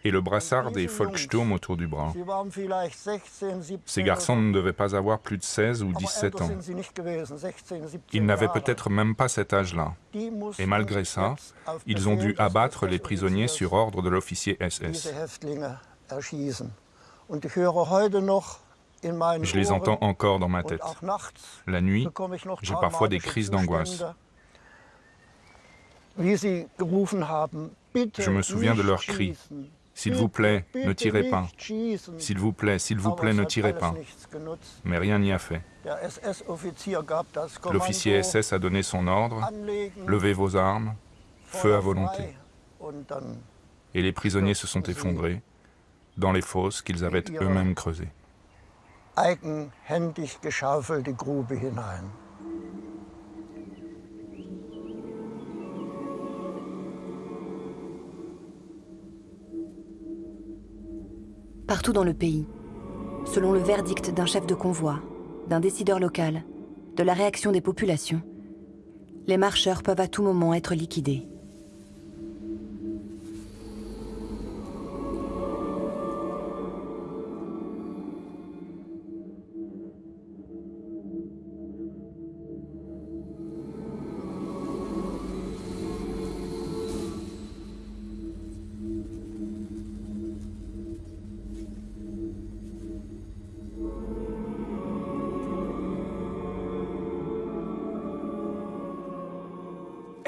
et le brassard des Volkssturm autour du bras. Sie waren vielleicht 16, 17 Ces garçons ne devaient pas avoir plus de 16 ou aber 17 älter ans. sind sie nicht gewesen, 16, 17 Ils n'avaient peut-être même pas cet âge-là. Et malgré ça, ils ont dû abattre les prisonniers sur ordre de l'officier SS. Je les entends encore dans ma tête. La nuit, j'ai parfois des crises d'angoisse. Je me souviens de leurs cris. S'il vous plaît, ne tirez pas. S'il vous plaît, s'il vous plaît, ne tirez pas. Mais rien n'y a fait. L'officier SS a donné son ordre, levez vos armes, feu à volonté. Et les prisonniers se sont effondrés dans les fosses qu'ils avaient eux-mêmes creusées. Eigenhändig geschaufelte Grube hinein. Partout dans le pays, selon le verdict d'un chef de convoi, d'un décideur local, de la réaction des populations, les marcheurs peuvent à tout moment être liquidés.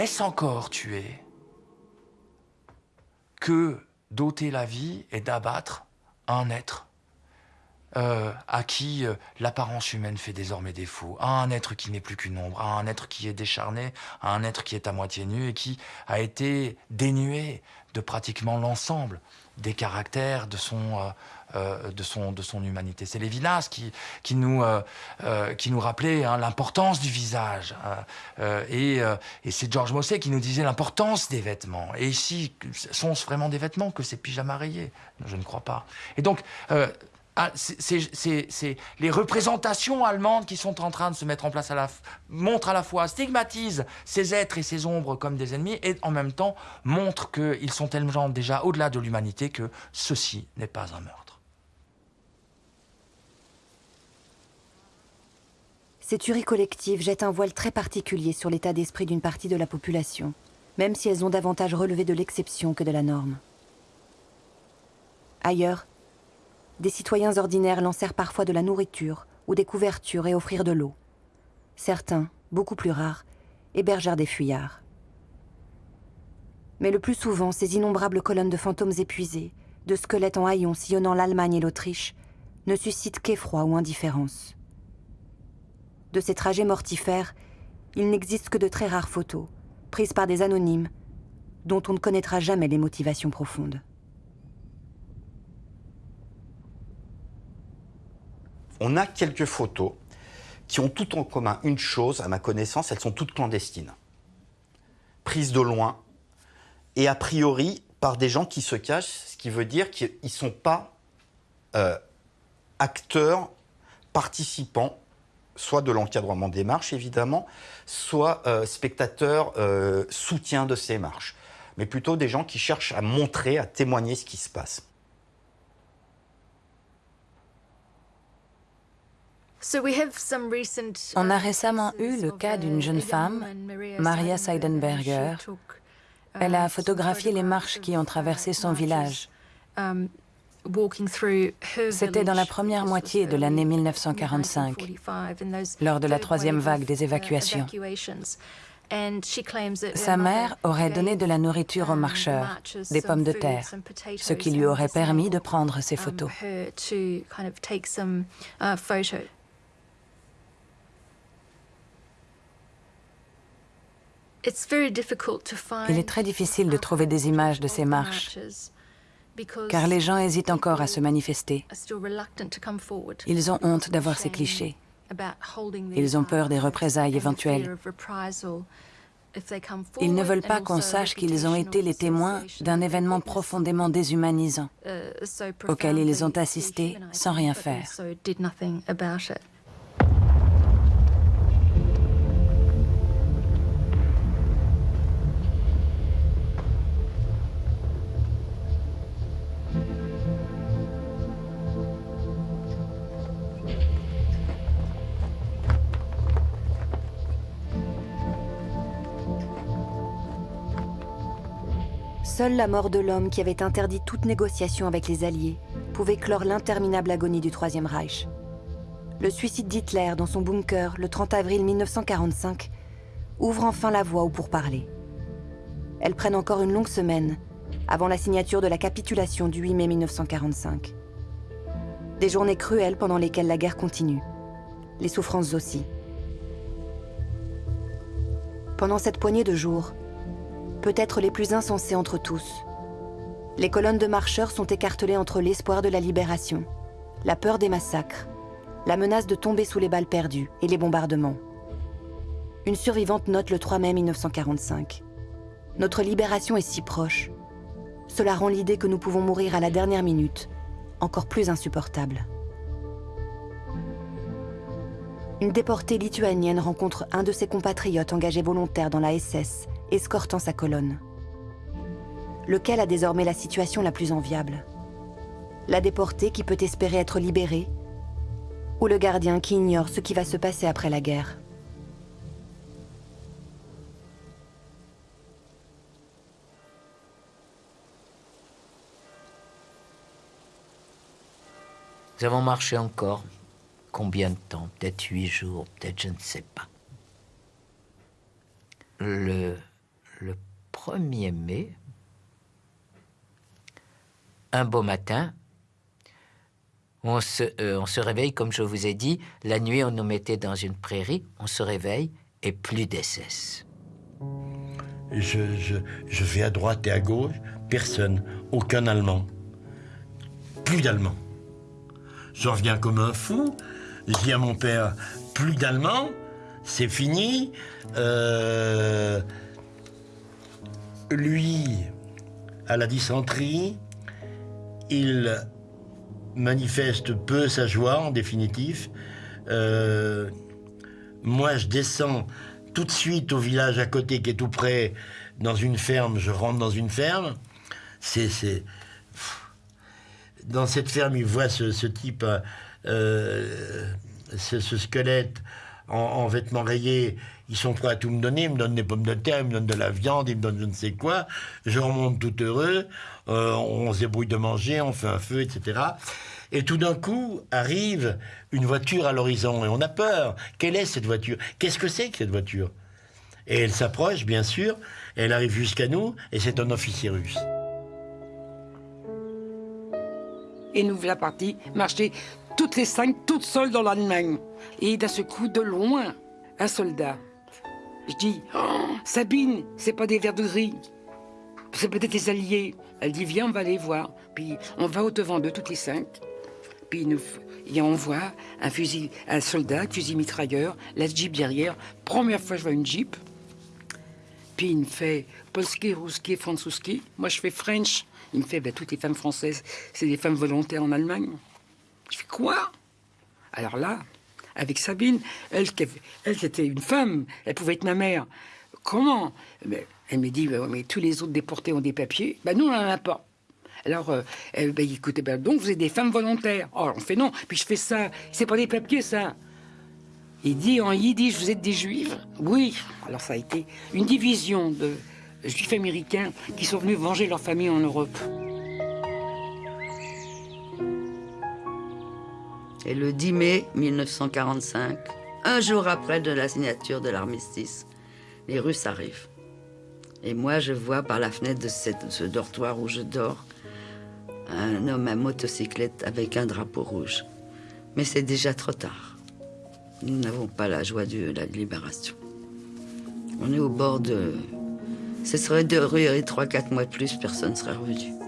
Est-ce encore tuer que d'ôter la vie et d'abattre un être euh, à qui euh, l'apparence humaine fait désormais défaut, à un être qui n'est plus qu'une ombre, un être qui est décharné, un être qui est à moitié nu et qui a été dénué de pratiquement l'ensemble des caractères de son, euh, euh, de son, de son humanité. C'est Lévinas qui, qui, nous, euh, euh, qui nous rappelait hein, l'importance du visage. Hein. et, et c'est Georges Mosset qui nous disait l'importance des vêtements. Et ici, sont-ce vraiment des vêtements que ces pyjamas rayés? Je ne crois pas. Et donc, ah, c'est les représentations allemandes qui sont en train de se mettre en place à montrent à la fois, stigmatisent ces êtres et ces ombres comme des ennemis et en même temps montrent qu'ils sont tellement déjà au-delà de l'humanité que ceci n'est pas un meurtre. Ces tueries collectives jettent un voile très particulier sur l'état d'esprit d'une partie de la population, même si elles ont davantage relevé de l'exception que de la norme. Ailleurs, des citoyens ordinaires lancèrent parfois de la nourriture ou des couvertures et offrirent de l'eau. Certains, beaucoup plus rares, hébergèrent des fuyards. Mais le plus souvent, ces innombrables colonnes de fantômes épuisés, de squelettes en haillons sillonnant l'Allemagne et l'Autriche, ne suscitent qu'effroi ou indifférence. De ces trajets mortifères, il n'existe que de très rares photos, prises par des anonymes, dont on ne connaîtra jamais les motivations profondes. On a quelques photos qui ont tout en commun une chose, à ma connaissance, elles sont toutes clandestines. Prises de loin, et a priori par des gens qui se cachent, ce qui veut dire qu'ils ne sont pas euh, acteurs, participants soit de l'encadrement des marches, évidemment, soit euh, spectateurs euh, soutien de ces marches, mais plutôt des gens qui cherchent à montrer, à témoigner ce qui se passe. On a récemment eu le cas d'une jeune femme, Maria Seidenberger. Elle a photographié les marches qui ont traversé son village. C'était dans la première moitié de l'année 1945, lors de la troisième vague des évacuations. Sa mère aurait donné de la nourriture aux marcheurs, des pommes de terre, ce qui lui aurait permis de prendre ces photos. Il est très difficile de trouver des images de ces marches car les gens hésitent encore à se manifester. Ils ont honte d'avoir ces clichés. Ils ont peur des représailles éventuelles. Ils ne veulent pas qu'on sache qu'ils ont été les témoins d'un événement profondément déshumanisant, auquel ils ont assisté sans rien faire. Seule la mort de l'homme qui avait interdit toute négociation avec les Alliés pouvait clore l'interminable agonie du Troisième Reich. Le suicide d'Hitler dans son bunker le 30 avril 1945 ouvre enfin la voie aux pourparlers. Elles prennent encore une longue semaine avant la signature de la capitulation du 8 mai 1945. Des journées cruelles pendant lesquelles la guerre continue. Les souffrances aussi. Pendant cette poignée de jours, peut-être les plus insensés entre tous. Les colonnes de marcheurs sont écartelées entre l'espoir de la libération, la peur des massacres, la menace de tomber sous les balles perdues et les bombardements. Une survivante note le 3 mai 1945. Notre libération est si proche. Cela rend l'idée que nous pouvons mourir à la dernière minute encore plus insupportable. Une déportée lituanienne rencontre un de ses compatriotes engagés volontaires dans la SS, escortant sa colonne. Lequel a désormais la situation la plus enviable? La déportée qui peut espérer être libérée? Ou le gardien qui ignore ce qui va se passer après la guerre? Nous avons marché encore. Combien de temps? Peut-être huit jours, peut-être je ne sais pas. Le, le 1er mai, un beau matin, on se, euh, on se réveille, comme je vous ai dit, la nuit on nous mettait dans une prairie, on se réveille et plus d'SS. Je, je, je vais à droite et à gauche, personne, aucun Allemand. Plus d'Allemands. J'en reviens comme un fou. Je dis à mon père, plus d'Allemands, c'est fini. Euh, lui, à la dysenterie, il manifeste peu sa joie, en définitif. Euh, moi, je descends tout de suite au village à côté qui est tout près, dans une ferme, je rentre dans une ferme. C'est dans cette ferme, il voit ce, type, euh, ce, squelette en, vêtements rayés. Ils sont prêts à tout me donner. Ils me donnent des pommes de terre, ils me donnent de la viande, ils me donnent je ne sais quoi. Je remonte tout heureux. Euh, on se débrouille de manger, on fait un feu, etc. Et tout d'un coup arrive une voiture à l'horizon et on a peur. Quelle est cette voiture? Qu'est-ce que c'est que cette voiture? Et elle s'approche, bien sûr. Elle arrive jusqu'à nous et c'est un officier russe. Et nous voilà partis marcher toutes les cinq, toutes seules dans l'Allemagne. Et d'un coup, de loin, un soldat. Je dis, oh, Sabine, c'est pas des verres de gris. C'est peut-être des alliés. Elle dit, viens, on va aller voir. Puis on va au-devant d'eux, toutes les cinq. Puis nous, et on voit un fusil, un soldat, fusil mitrailleur, la jeep derrière. Première fois, je vois une jeep. Puis il me fait Polski, Ruski, Franzuski. Moi, je fais French. Il me fait, ben, toutes les femmes françaises, c'est des femmes volontaires en Allemagne. Je fais quoi? Alors là, avec Sabine, elle, elle était une femme, elle pouvait être ma mère. Comment? Ben, Elle me dit, ben, mais tous les autres déportés ont des papiers. Ben, nous, on n'en a pas. Alors, euh, ben, écoutez, donc vous êtes des femmes volontaires. Oh, on fait non. Puis je fais ça. C'est pas des papiers, ça. Il dit en yiddish, vous êtes des juifs Oui. Alors ça a été une division de, juifs américains qui sont venus venger leur famille en Europe. Et le 10 mai 1945, un jour après de la signature de l'armistice, les Russes arrivent. Et moi, je vois par la fenêtre de ce dortoir où je dors un homme à motocyclette avec un drapeau rouge. Mais c'est déjà trop tard. Nous n'avons pas la joie de la libération. On est au bord de, ce serait de et trois, quatre mois de plus, personne ne serait revenu.